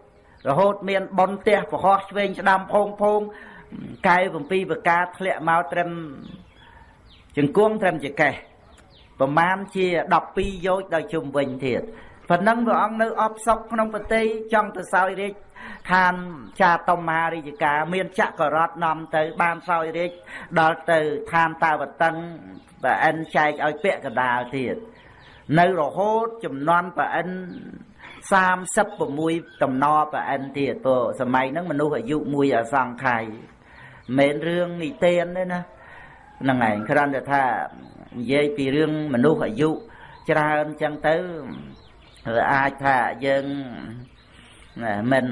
រហូតមានប៉ុនផ្ទះប្រហោះឆ្វេងស្ដាំផោងផោងកែវ7ប្រការធ្លាក់មកត្រឹមជង្គង់ត្រឹមចកេះប្រមាណជា12យោជដល់ជុំវិញទៀត ប៉ុណ្ណឹងព្រះអង្គនៅអបសុកក្នុងប្រទេសចង់ទៅសោយរាជឋានចាតមារាជការ មានចក្ររតនាំទៅ បានសោយរាជដល់ទៅឋានតាវតឹងប្រអិនចែកឲ្យពាក់កដាលទៀតនៅរហូតចំនួនប្រអិន36តំណប្រអិនទៀតព្រោះសម័យហ្នឹងមនុស្សអាយុមួយអសង្ខ័យមិនរឿងនិទានទេណាហ្នឹងឯងគ្រាន់តែថានិយាយពីរឿងមនុស្សអាយុច្រើនចឹងទៅ អាចថាយើងមិន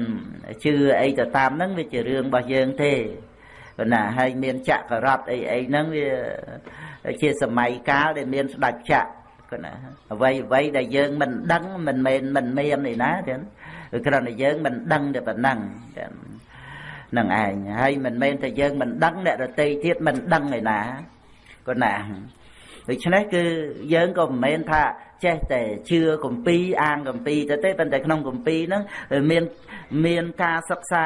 ជឿអីទៅតាមហ្នឹងវាជារឿងរបស់យើងទេប៉ុន្តែហើយមានចក្ររតអីអីហ្នឹងវាជាសម័យកាលដែលមានស្ដេចចក្រគណាអ្វីអ្វីដែលយើងមិនដឹងមិនមែនមិនមាននេះណាចឹងគ្រាន់តែយើងមិនដឹងតែប៉ុណ្ណឹងចឹងនឹងឯងហើយមិនមែនតែយើងមិនដឹងអ្នកដតីទៀតមិនដឹងឯណាគណា ដូច្នេះគឺយើងក៏មិនមែនថាចេះតែជឿកម្ពីអាងកម្ពីទៅទេប៉ុន្តែក្នុងកម្ពីហ្នឹងមានមានការសិក្សា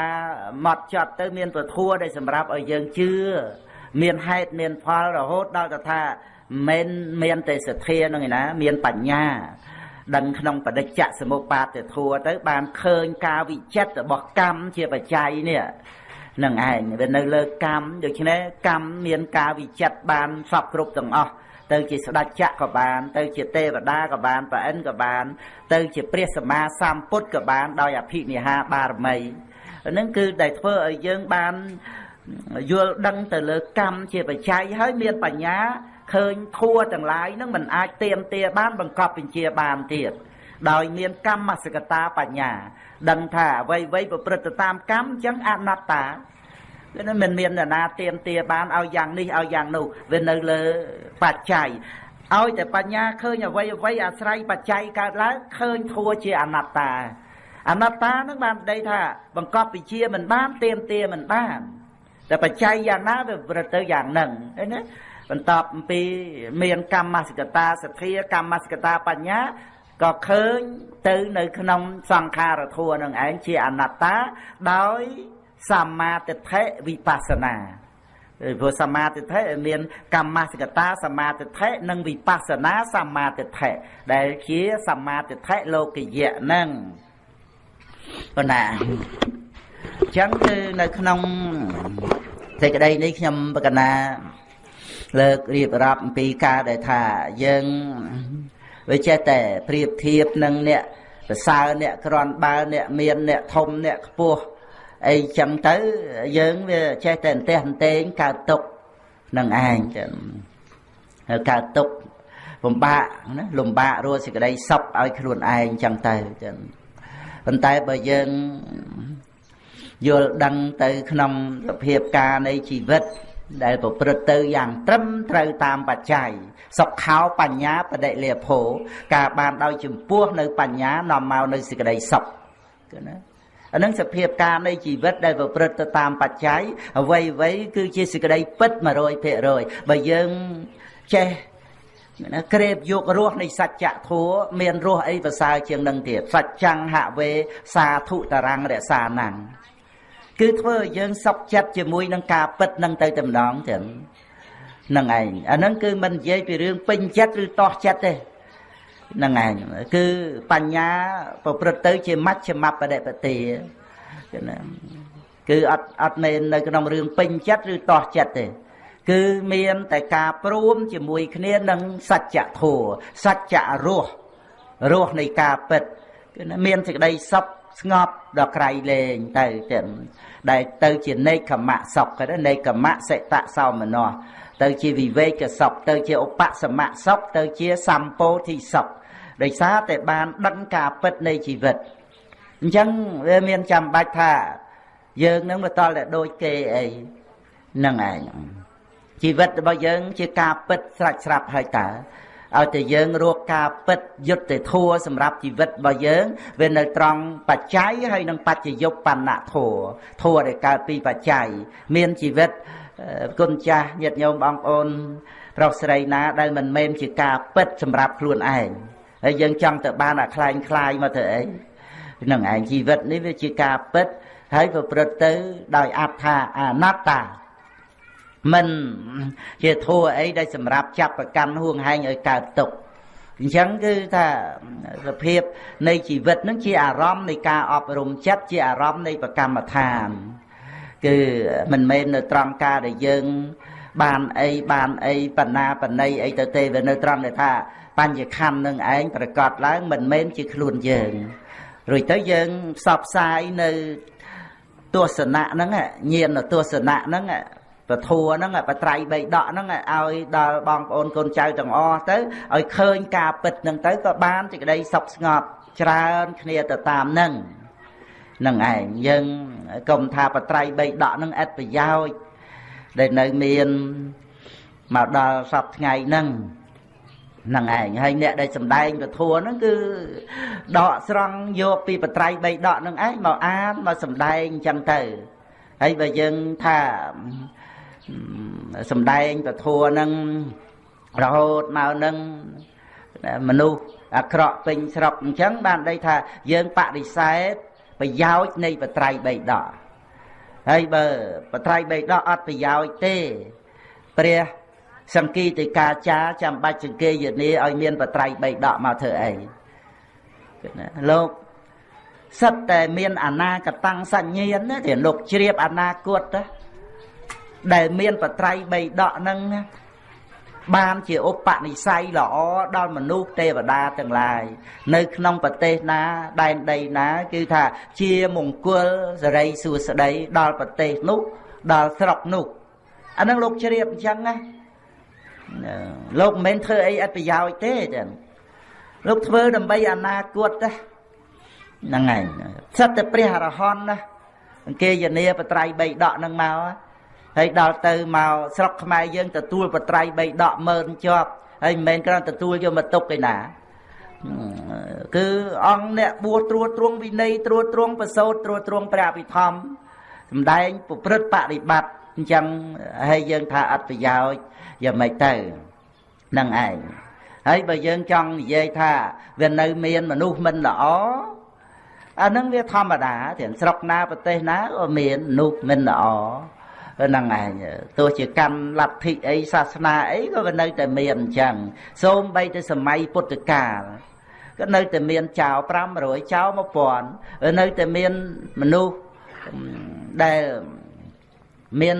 ម៉ត់ចត់ទៅមានពធัวដែលសម្រាប់ឲ្យយើងជឿមានហេតុមានផលរហូតដល់ទៅថាមិនមានតែសទ្ធានឹងឯណា មានបញ្ញាដឹងក្នុងបដិច្ចសមុបាទធัวទៅ បានឃើញការវិចិត្ររបស់កម្មជាបច្ច័យនេះនឹងឯងវានៅលើកម្មដូច្នេះកម្មមានការវិចិត្របានសពគ្រប់ទាំងអស់ ទៅជាស្ដេចចក្រក៏បាន ទៅជាទេវតាក៏បានប្រអិនក៏បាន ទៅជាព្រះសម្មាសម្ពុទ្ធក៏បានដោយអភិនិហាបារមីហ្នឹងគឺដែលធ្វើឲ្យយើងបានយល់ដឹងទៅលើកម្មជាបច្ច័យហើយមានបញ្ញាឃើញធัวទាំងឡាយនឹងមិនអាចទៀមទាបានបង្កប់បញ្ជាបានទៀតដោយមានកម្មសកតាបញ្ញា ដឹងថាអ្វីៗប្រព្រឹត្តទៅតាមកម្មអញ្ចឹងអនត្តា គឺមិនមាននរណាទៀមទាបានឲ្យយ៉ាងនេះឲ្យយ៉ាងនោះវានៅលើបច្ច័យឲ្យតែបញ្ញាឃើញអ្វីអ្វីអាស្រ័យបច្ច័យកើតឡើងឃើញធัวជាអនត្តាអនត្តានឹងបានប្តីថា បង្កប់វិជាមិនបានទៀមទាមិនបានតែបច្ច័យយ៉ាងណាវាប្រទៅយ៉ាងហ្នឹងឃើញទេបន្ទាប់អំពីមានកម្មសិកតាសទ្ធាកម្មសិកតាបញ្ញាក៏ឃើញទៅនៅក្នុងសង្ខារធัวនឹងឯងជាអនត្តាដោយ សម្មាទិដ្ឋិវិបស្សនាព្រោះសម្មាទិដ្ឋិមានកម្មសិកតាសម្មាទិដ្ឋិនិងវិបស្សនាសម្មាទិដ្ឋិដែលជាសម្មាទិដ្ឋិលោកយៈនឹងប៉ុណ្ណាអញ្ចឹងគឺនៅក្នុងសេចក្តីនេះខ្ញុំបកណាលើករៀបរាប់អំពីការដែលថាយើងវាចេះតែប្រៀបធៀបនឹងអ្នកប្រសើរអ្នកក្រន់បើអ្នកមានអ្នកធំអ្នកខ្ពស់ អីចឹងទៅយើងវាចេះតែអន្ទះអន្ទែងកើតទុកនឹងឯងចឹងហើយកើតទុកលំបាកណាលំបាករស់សេចក្តីសុខឲ្យខ្លួនឯងចឹងទៅចឹងប៉ុន្តែបើយើងយល់ដឹងទៅក្នុងសភាពការនៃជីវិតដែលប្រព្រឹត្តទៅយ៉ាងត្រឹមត្រូវតាមបច្ច័យសុខោបញ្ញាបដិលាភោការបានដោយចំពោះនៅបញ្ញានាំមកនៅសេចក្តីសុខគឺណា អានឹងសភាពការនៃជីវិតដែលប្រព្រឹត្តទៅតាមបច្ច័យអ្វីអ្វីគឺជាសេចក្តីពិត100%បើយើងចេះណាក្រេបយករសនៃសច្ចធัวមានរសអីប្រសើរជាងនឹងទៀតសច្ចង្ហវេសាធុតរាំងរក្សាណាំងគឺធ្វើឲ្យយើងសុខចិត្តជាមួយនឹងការពិតនឹងទៅតែម្ដងចឹងហ្នឹងឯងអាហ្នឹងគឺមិននិយាយពីរឿងពេញចិត្តឬតោះចិត្តទេ ហ្នឹងឯងគឺបញ្ញាប្រព្រឹត្តទៅ ជាមជ្ឈមបដិបទាគឺណាគឺអត់អត់មែននៅក្នុងរឿងពេញចិត្តឬតោះចិត្តទេគឺមានតែការព្រមជាមួយគ្នានឹងសច្ចធម៌សច្ចរសរសនៃការពិតគឺមានសេចក្តីសុខស្ងប់ដល់ក្រៃលែងទៅចឹងដែលទៅជានេកខមៈសុខគេនេកខមៈសិតសោមនស្ស ទៅជាវិវេកសុខទៅជាឧបសមៈសុខទៅជាសម្ពោធិសុខដោយសារតែបានដឹងការពិតនៃជីវិតអញ្ចឹងវាមានចាំបាច់ថាយើងនឹងមកតល់តែដូចគេអីហ្នឹងឯងជីវិតរបស់យើងជាការពិតស្រាច់ស្រាប់ហើយតើឲ្យតែយើងរកការពិតយុត្តិធម៌សម្រាប់ជីវិតរបស់យើងវានៅត្រង់បច្ច័យហើយនឹងបច្ចយុបបណ្ណធម៌ធម៌ដែលកើតពីបច្ច័យមានជីវិត គុណចាស់ញាតិញោមបងប្អូនប្រុសស្រីណាដែលមិនមែនជាការពិតសម្រាប់ខ្លួនឯងហើយយើងចង់ទៅបានអាខ្លែងខ្លាយមកទៅអីនឹងឯងជីវិតនេះវាជាការពិតហើយប្រព្រឹត្តទៅដោយអត្ថាអនត្តាមិនជាធัวអីដែលសម្រាប់ចាប់ប្រកាន់ហួងហែងឲ្យកើតទុកអញ្ចឹងគឺថាសភាពនៃជីវិតនឹងជាអារម្មណ៍នៃការអប់រំចិត្តជាអារម្មណ៍នៃប្រកម្មដ្ឋាន គឺមិនមែននៅត្រង់ការដែលយើង បានអីបានអីបណ្ណាបណ្ណៃអីទៅទេវានៅត្រង់ដែលថាបញ្ញខណ្ឌនឹងឯងប្រកាសឡើងមិនមែនជាខ្លួនយើងរួចទៅយើងផ្សព្វផ្សាយនៅទស្សនៈហ្នឹងញាណទស្សនៈហ្នឹងពធัวហ្នឹងបត្រៃបីដកហ្នឹងឲ្យដល់បងប្អូនកូនចៅទាំងអស់ទៅឲ្យឃើញការពិតហ្នឹងទៅក៏បានសេចក្តីសុខស្ងប់ច្រើនគ្នាទៅតាមហ្នឹងនឹងឯងយើង កុំថាបត្រៃបីដកហ្នឹងឥតប្រយោជន៍ដែលនៅមានមកដល់សពថ្ងៃហ្នឹងហ្នឹងឯងហើយអ្នកដែលសំដែងពធัวហ្នឹងគឺដកស្រង់យកពីបត្រៃបីដកហ្នឹងឯងមកអានមកសំដែងអញ្ចឹងទៅហើយបើយើងថាសំដែងពធัวហ្នឹងរហូតមកនឹងមនុស្សអាក្រក់ពេញស្រុកអញ្ចឹងបានន័យថាយើងបដិសេធ ប្រយោជន៍នៃបត្រៃបីដកហើយបើបត្រៃបីដកអត់ប្រយោជន៍ទេព្រះសង្គីតិកាចាចាំបាច់សង្កេយនាឲ្យមានបត្រៃបីដកមកធ្វើអីលោកសិតតែមានអនាគតាំងសញ្ញាណណាដែលលោកជ្រាបអនាគតណាដែលមានបត្រៃបីដកហ្នឹង បានជាឧបនិស្ស័យល្អដល់មនុស្សទេវតាទាំងឡាយនៅក្នុងប្រទេសណាដែនដីណាគឺថាជាមង្គលសរីសួស្តីដល់ប្រទេសនោះដល់ស្រុកនោះអានឹងលោកជ្រាបអញ្ចឹងណាលោកមិនមែនធ្វើអីអត់ប្រយោជន៍ទេចឹងលោកធ្វើដើម្បីអនាគតណាហ្នឹងហើយសិតតែព្រះអរហន្តណាអង្គេយនាបត្រៃបីដកនឹងមក ហើយដល់ទៅមកស្រុកខ្មែរយើងទទួលបត្រៃបីដកមើលជាប់ហើយមិនមែនគ្រាន់ទទួលយកមកទុកឯណាគឺអង្គអ្នកបួសត្រួតត្រងវិន័យត្រួតត្រងប្រសូតត្រួតត្រងព្រះអភិធម្មសំដែងប្រព្រឹត្តបរិបត្តិអញ្ចឹងហើយយើងថាអត់ប្រយោជន៍យ៉ាងម៉េចទៅនឹងឯងហើយបើយើងចង់និយាយថាវានៅមានមនុស្សមិនល្អអានឹងវាធម្មតាទាំងស្រុកណាប្រទេសណាក៏មានមនុស្សមិនល្អ ហ្នឹងឯងទោះជាកម្មលទ្ធិអីសាសនាអីក៏វានៅតែមានអញ្ចឹងសូមបីទៅសម័យពុទ្ធកាលក៏នៅតែមានចៅ500ចៅ1000នៅតែមានមនុស្សដែលមាន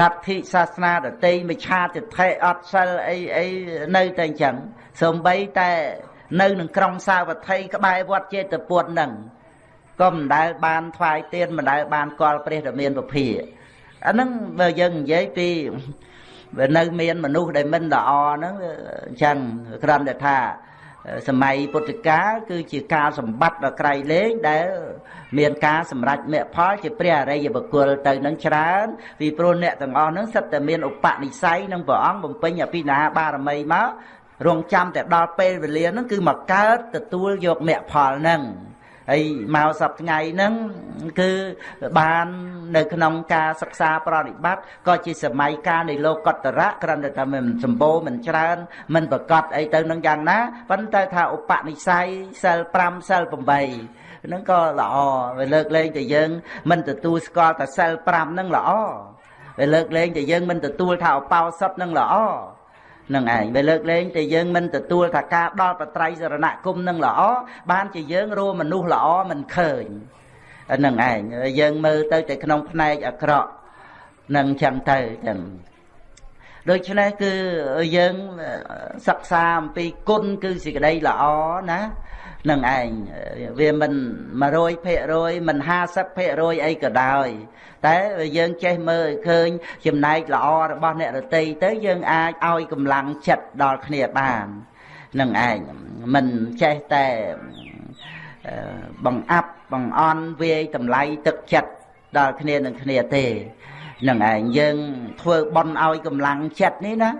លទ្ធិសាសនាដតីមិឆាទិដ្ឋិអត់សិលអីអីនៅតែអញ្ចឹងសំបីតែនៅនឹងក្រុងសាវត្ថីក្បែរវត្តចេតពុតហ្នឹងក៏មិនដែលបានថ្វាយទៀនមិនដែលបានកលព្រះរាមានពភា អាហ្នឹងបើយើងនិយាយពីបើនៅមានមនុស្សដែលមិនល្អហ្នឹងអញ្ចឹងគ្រាន់តែថាសម័យពុទ្ធកាលគឺជាការសម្បត្តិដ៏ក្រៃលែងដែល មានការសម្រេចមគ្គផលជាព្រះអរិយបុគ្គលទៅនឹងច្រើនពីព្រោះអ្នកទាំងអស់ហ្នឹងសិតតែមានឧបនិស្ស័យនឹងព្រះអង្គបំពេញអភិនាបារមីមករងចាំតែដល់ពេលវេលាហ្នឹងគឺមកកើតទទួលយកមគ្គផលហ្នឹង ហើយមកសប្ថ្ងៃហ្នឹងគឺបាននៅក្នុងការសិក្សាប្រតិបត្តិក៏ជាសម័យកាលនៃលោកតរៈគ្រាន់តែថាមិនសម្បូរមិនច្រើនមិនប្រកបអីទៅនឹងយ៉ាងណាប៉ុន្តែថាឧបនិស្ស័យសិល5សិល8ហ្នឹងក៏ល្អវាលើកលែងតែយើង មិនទទួលស្គាល់តែសិល5ហ្នឹងល្អវាលើកលែងតែយើងមិនទទួលថាឧបោសថហ្នឹងល្អ នឹងឯងបើលើកលែងតែយើងមិនទទួលថាការដល់បត្រៃសរណគមនឹងល្អបានជាយើងរមមនុស្សល្អមិនឃើញនឹងឯងយើងមើលទៅតែក្នុងផ្នែកអាក្រក់នឹងចឹងទៅចឹងដូច្នេះគឺយើងសិក្សាអំពីគុណគឺសេចក្តីល្អណា នឹងឯងវាមិន100%មិន50%អីក៏ដោយ តែយើងចេះមើលឃើញចំណែកល្អរបស់អ្នករតីទៅយើងអាចឲ្យកម្លាំងចិត្តដល់គ្នាបាននឹងឯងមិនចេះតែបង្អាប់បង្អន់វាយតម្លៃទឹកចិត្តដល់គ្នានឹងគ្នាទេនឹងឯងយើងធ្វើបន់ឲ្យកម្លាំងចិត្តនេះណា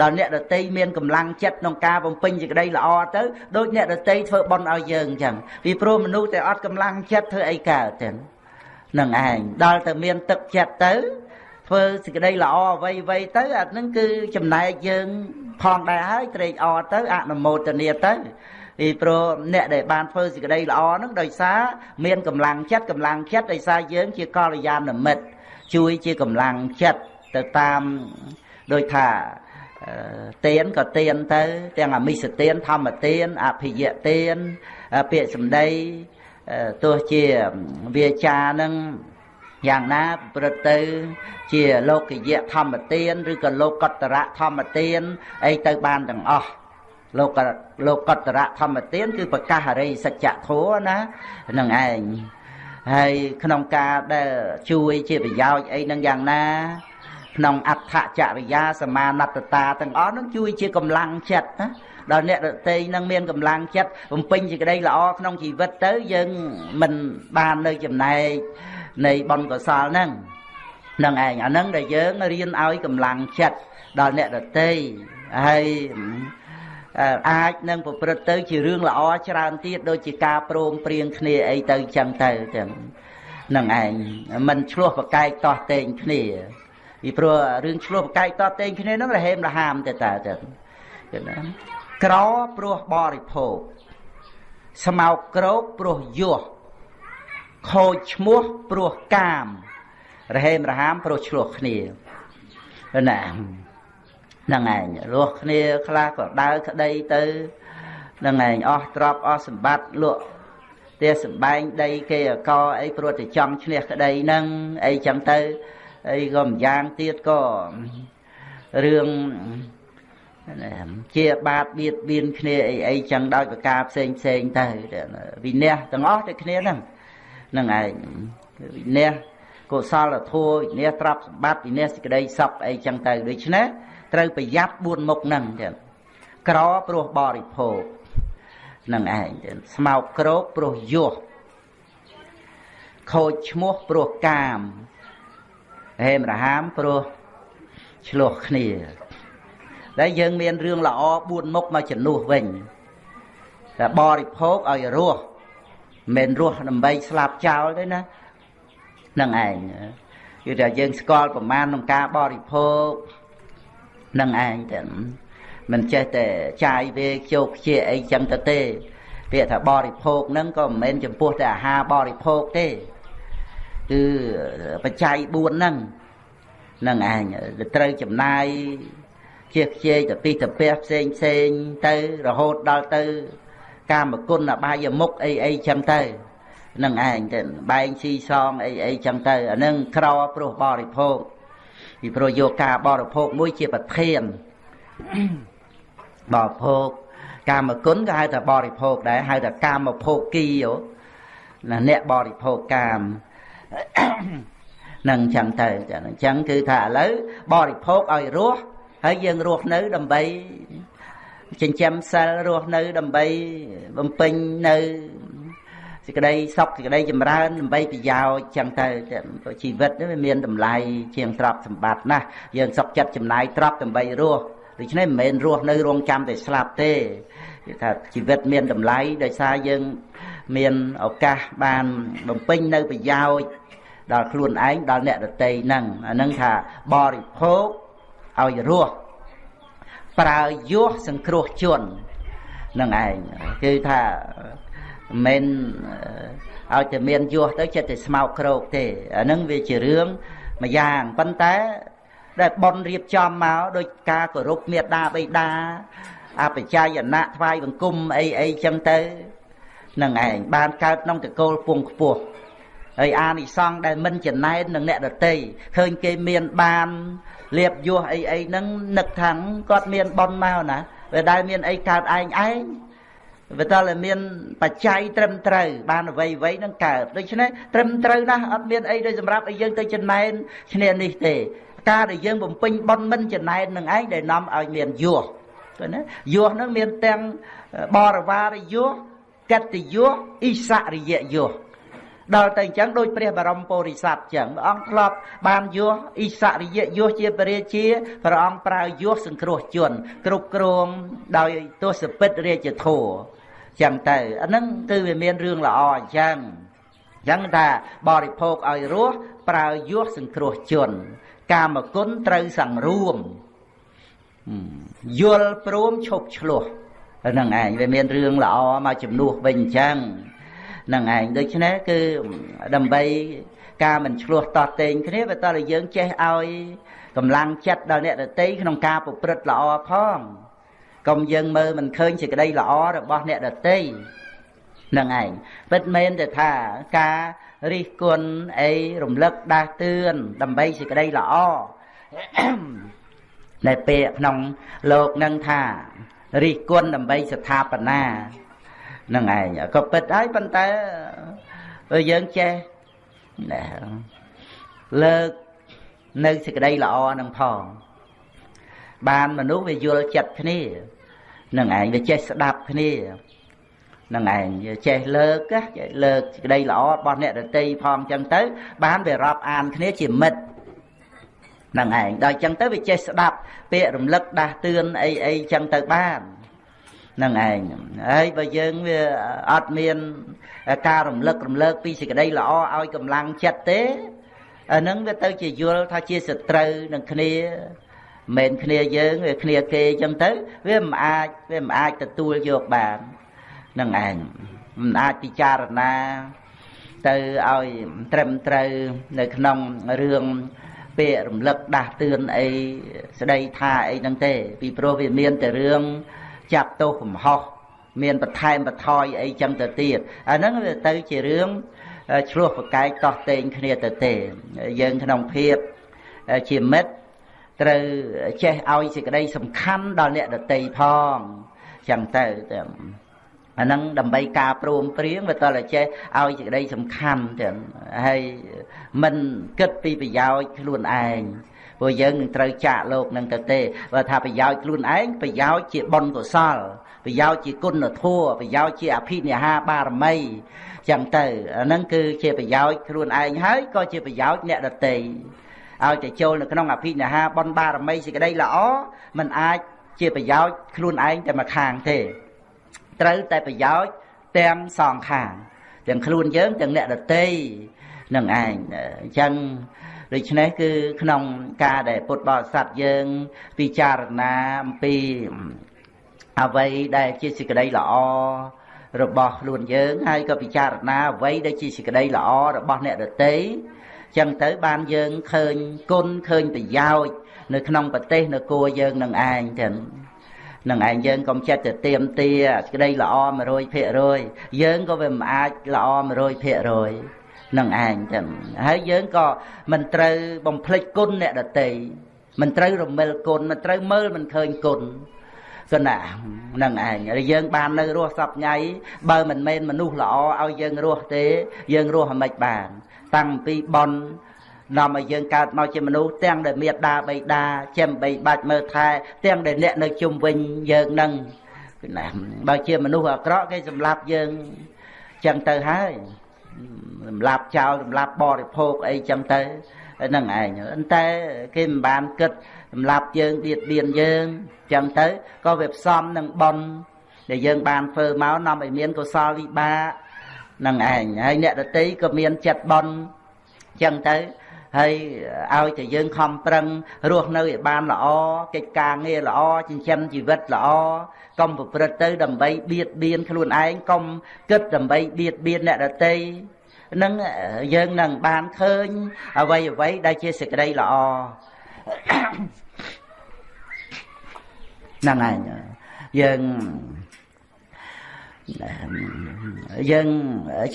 ដល់អ្នកដតីមានកម្លាំងចិត្តក្នុងការបំពេញសេចក្តីល្អទៅដូចអ្នកដតីធ្វើបន់ឲ្យយើងអញ្ចឹងពីព្រោះមនុស្សតែអត់កម្លាំងចិត្តធ្វើអីកើតទេនឹងឯងដល់តែមានទឹកចិត្តទៅធ្វើសេចក្តីល្អអ្វីអ្វីទៅអាហ្នឹងគឺចំណែកយើងផងដែរហើយត្រេកអរទៅអនុមោទនាទៅពីព្រោះអ្នកដែលបានធ្វើសេចក្តីល្អហ្នឹងដោយសារមានកម្លាំងចិត្តកម្លាំងចិត្តដោយសារយើងជាកល្យាណមិត្តជួយជាកម្លាំងចិត្តទៅតាមដោយថា ទៀនក៏ទៀនទៅ ទាំងអមិសទៀនធម្មទៀនអភិយទៀនពាក្យសម្ដីទោះជាវាចានឹងយ៉ាងណាប្រព្រឹត្តទៅ ជាលោកយៈធម្មទានឬក៏លោកតរៈធម្មទានអីទៅបានទាំងអស់លោកលោកតរៈធម្មទានគឺប្រកាសអរិយសច្ចធម៌ណានឹងឯងហើយក្នុងការដែលជួយជាប្រយោជន៍អីនឹងយ៉ាងណា ក្នុងអដ្ឋចរិយាសមាណត្តតាទាំងអស់នឹងជួយជាកម្លាំងចិត្តណាដល់អ្នកដតីនឹងមានកម្លាំងចិត្តបំពេញសេចក្តីល្អក្នុងជីវិតទៅយើងមិនបាននៅចំណែកនៃបុណ្យកុសលហ្នឹងនឹងឯងអាហ្នឹងដែលយើងរៀនឲ្យកម្លាំងចិត្តដល់អ្នកដតីហើយអាចនឹងប្រព្រឹត្តទៅជារឿងល្អច្រើនទៀតដូចជាការព្រមព្រៀងគ្នាអីទៅចឹងទៅចឹងនឹងឯងមិនឆ្លោះប្រកែកតោះតេងគ្នា ពីព្រោះរឿងឆ្លោះប្រកែកតោះតេងគ្នានឹងរហេមរហាមទៅតើចឹងណាក្រព្រោះបរិភោគស្មោកក្រោកព្រោះយោះខូចឈ្មោះព្រោះកាម រហេមរហាមព្រោះឆ្លោះគ្នាណាហ្នឹងឯងរស់គ្នាខ្លះក៏ដើរក្តីទៅហ្នឹងឯងអស់ទ្រព្យអស់សម្បត្តិលក់ផ្ទះសម្បែងដីគេអកអីព្រោះតែចង់ឈ្នះក្តីហ្នឹងអីចឹងទៅ អីក៏ម្យ៉ាងទៀតក៏រឿងជាបាតបៀតបៀនគ្នាអីអីចឹងដោយប្រការផ្សេងផ្សេងទៅវិន័យទាំងអស់តែគ្នាហ្នឹងនឹងឯងវិន័យកុសលធម៌វិន័យទ្រព្យសម្បត្តិវិន័យសេចក្តីសុខអីចឹងទៅដូច្នេះត្រូវប្រយ័ត្ន4មុខហ្នឹងចឹងក្រព្រោះបរិភោគនឹងឯងស្មោកក្រោកព្រោះយោះខូចឈ្មោះព្រោះកាម ហេមរហាមព្រោះឆ្លោះគ្នាដែលយើងមានរឿងល្អ4មុខមកជំនួសវិញតែបរិភោគឲ្យរស់មិនរស់ដើម្បីស្លាប់ចោលទេណានឹងឯងគឺថាយើងស្គាល់ប្រមាណក្នុងការបរិភោគនឹងឯងតែមិនចេះតែចាយវាជោគជាអីចឹងទៅទេពាក្យថាបរិភោគហ្នឹងក៏មិនមែនចំពោះតែអាហារបរិភោគទេ គឺបច្ច័យ4ហ្នឹងនឹងឯងត្រូវចំណាយជាខ្ជិលទៅពីទៅពះផ្សេងផ្សេងទៅរហូតដល់ទៅ កាមគុណអបាយមុខអីអីចឹងទៅនឹងឯងទៅបែងស៊ីសងអីអីចឹងទៅអានឹងក្រព្រោះបរិភោគពីព្រោះយកការបរិភោគមួយជាប្រធានបរិភោគកាមគុណក៏ហៅថាបរិភោគដែរហៅថាកាមភោគីណាអ្នកបរិភោគកាម នឹងចឹងទៅចឹងអញ្ចឹងគឺថាឥឡូវបរិភោគឲ្យរស់ហើយយើងរស់នៅដើម្បីចិញ្ចឹមសិលរស់នៅដើម្បីបំពេញនៅសេចក្តីសុខសេចក្តីចម្រើនដើម្បីប្រយោជន៍ចឹងទៅជីវិតវាមានតម្លៃជាងទ្រព្យសម្បត្តិណាស់យើងសុខចិត្តចំណាយទ្រព្យដើម្បីរស់ដូច្នេះមិនមែនរស់នៅរងចាំតែស្លាប់ទេគេថាជីវិតមានតម្លៃដោយសារយើងមានឱកាសបានបំពេញនៅប្រយោជន៍ ដល់ខ្លួនឯងដល់អ្នកដទៃហ្នឹងអាហ្នឹងថាបរិភោគឲ្យរស់ប្រើយោះសង្គ្រោះជននឹងឯងគឺថាមិនឲ្យតែមានយោះទៅចិត្តតែស្មោកក្រោកទេអានឹងវាជារឿងមួយយ៉ាងប៉ុន្តែដែលប៉ុនរៀបចំមកដោយការគោរពមេត្តាបិតាអបច្ច័យណៈថ្វាយបង្គំអីអីចឹងទៅនឹងឯងបានកើតក្នុងតកូលពងខ្ពស់ ហើយអានិសង្ឃដែលមិនចំណែននឹងអ្នកដតីឃើញគេមានបានលៀបយោះអីអីហ្នឹងនឹកថាគាត់មានប៉ុនមកណាវាដែលមានអីកើតឯងឯងវាតើមានបច្ច័យត្រឹមត្រូវបានអ្វីអ្វីនឹងកើតដូច្នេះត្រឹមត្រូវណាស់អត់មានអីដូចសម្រាប់ឲ្យយើងទៅចំណែនឈ្នះនេះទេ ការដែលយើងបំពេញប៉ុនមិនចំណែននឹងឯងដែលនាំឲ្យមានយោះឃើញណាយោះនឹងមានទាំងបរិវារយោះកតយោះអ៊ីសរិយយោះ ដល់តែអញ្ចឹងដូចព្រះបរមពុរិស័ទអញ្ចឹងព្រះអង្គធ្លាប់បានយោអ៊ីសរិយយោជាពរាជាព្រះអង្គប្រើយោសង្គ្រោះជន គ្រប់គ្រងដោយទស្សពិតរាជធរចឹងទៅអាហ្នឹងគឺវាមានរឿងល្អអញ្ចឹងអញ្ចឹងថាបរិភោគឲ្យរស់ប្រើយោសង្គ្រោះជន កាមគុណត្រូវសង្រួមយល់ព្រមឈប់ឆ្លោះហ្នឹងឯងវាមានរឿងល្អមកជំនួសវិញអញ្ចឹង នឹងឯងដូច្នេះគឺដើម្បីការមិនឆ្លោះតតេងគ្នាបើតើយើងចេះឲ្យកម្លាំងចិត្តដល់អ្នកដតីក្នុងការប្រព្រឹត្តល្អផងកុំយើងមើលមិនឃើញសេចក្តីល្អរបស់អ្នកដតីនឹងឯងពិតមែនទៅថាការរិះគន់អីរំលឹកដាស់តឿនដើម្បីសេចក្តីល្អនៅពេលក្នុងលោកនឹងថារិះគន់ដើម្បីស្ថាបនា នឹងឯងក៏ពិតហើយប៉ុន្តែយើងចេះលើកនៅសេចក្តីល្អនឹងផង បានមនុស្សវាយល់ចិត្តគ្នានឹងឯងវាចេះស្ដាប់គ្នានឹងឯងចេះលើកចេះលើកសេចក្តីល្អរបស់អ្នករតីផងចឹងទៅ បានវារាប់អានគ្នាជាមិត្តនឹងឯងដល់ចឹងទៅវាចេះស្ដាប់ពាក្យរំលឹកដាស់តឿនអីអីចឹងទៅបាន នឹងឯងហើយបើយើងវាអត់មានការរំលឹករំលើកពីសេចក្តីល្អឲ្យកម្លាំងចិត្តទេអានឹងវាទៅជាយល់ថាជាសត្រូវនឹងគ្នាមិនគ្នាយើងវាគ្នាគេអញ្ចឹងទៅវាមិនអាចវាមិនអាចទទួលយកបាននឹងឯងមិនអាចពិចារណាទៅឲ្យត្រឹមត្រូវនៅក្នុងរឿងពាក្យរំលឹកដាស់តឿនអីស្ដីថាអីហ្នឹងទេ ពីព្រោះវាមានតែរឿង ចាប់ទោសកំហុសមានបន្ថែមបន្ថយអីចឹងទៅទៀតអាហ្នឹងវាទៅជារឿងឆ្លោះប្រកែកតោះតេងគ្នាទៅទេយើងក្នុងភាពជាមិត្តត្រូវចេះឲ្យសេចក្តីសំខាន់ដល់អ្នកដតីផងចឹងទៅតែអាហ្នឹងដើម្បីការព្រមព្រៀងវាតតែចេះឲ្យសេចក្តីសំខាន់ទាំងហើយមិនគិតពីប្រយោជន៍ខ្លួនឯង ព្រោះយើងនឹងត្រូវចាកលោកនឹងទៅទេបើថាប្រយោជន៍ខ្លួនឯងប្រយោជន៍ជាបុណ្យកុសលប្រយោជន៍ជាគុណធម៌ប្រយោជន៍ជាអភិនិហាបារមីចឹងទៅអាហ្នឹងគឺជាប្រយោជន៍ខ្លួនឯងហើយក៏ជាប្រយោជន៍អ្នកដទៃឲ្យតែចូលនៅក្នុងអភិនិហាបុណ្យបារមីសេចក្តីល្អมันអាចជាប្រយោជន៍ខ្លួនឯងតែមួយខាងទេ ត្រូវតែប្រយោជន៍ទាំងសងខាងទាំងខ្លួនយើងទាំងអ្នកដទៃនឹងឯងអញ្ចឹង ដូច្នេះគឺក្នុងការដែលពុទ្ធបរិស័ទយើងពិចារណាអំពីអ្វីដែលជាសេចក្តីល្អរបស់ខ្លួនយើងហើយក៏ពិចារណាអ្វីដែលជាសេចក្តីល្អរបស់អ្នកដទៃចឹងទៅបានយើងឃើញគុណឃើញប្រយោជន៍នៅក្នុងប្រទេសនគរយើងនឹងឯងចឹងនឹងឯងយើងកុំចិត្តទៅទៀមទាក្តីល្អ100%យើងក៏វាមិនអាចល្អ100% នឹងឯងចឹងហើយយើងក៏មិនត្រូវបំភ្លេចគុណអ្នកដតីមិនត្រូវរមិលគុណមិនត្រូវមើលមិនឃើញគុណគណៈនឹងឯងហើយយើងបាននៅរស់សពថ្ងៃបើមិនមែនមនុស្សល្អឲ្យយើងរស់ទេ យើងរស់អាម៉េចបាន តាំងពីបននាំឲ្យយើងកើតមកជាមនុស្សទាំងដែលមេត្តាបៃតាចិញ្ចឹមបីបាច់មើលថែ ទាំងដែលអ្នកនៅជុំវិញយើងនឹងណាបើជាមនុស្សអាក្រក់គេសម្លាប់យើងចឹងទៅហើយ សម្លាប់ចោលសម្លាប់បរិភោគអីចឹងទៅហ្នឹងឯងតែគេមិនបានគិតសម្លាប់យើងបៀតបៀនយើងចឹងទៅក៏វាផ្សំនឹងបនដែលយើងបានធ្វើមកនាំឲ្យមានកុសលវិបាកនឹងឯងហើយអ្នកដតីក៏មានចិត្តបនចឹងទៅ ហើយឲ្យតែយើងខំប្រឹងរស់នៅឲ្យបានល្អកិច្ចការងារល្អចិញ្ចឹមជីវិតល្អកុំប្រព្រឹត្តទៅដើម្បីបៀតបៀនខ្លួនឯងកុំគិតដើម្បីបៀតបៀនអ្នកដទៃនឹងយើងនឹងបានឃើញអ្វីអ្វីដែលជាសេចក្តីល្អហ្នឹងឯងយើង យើង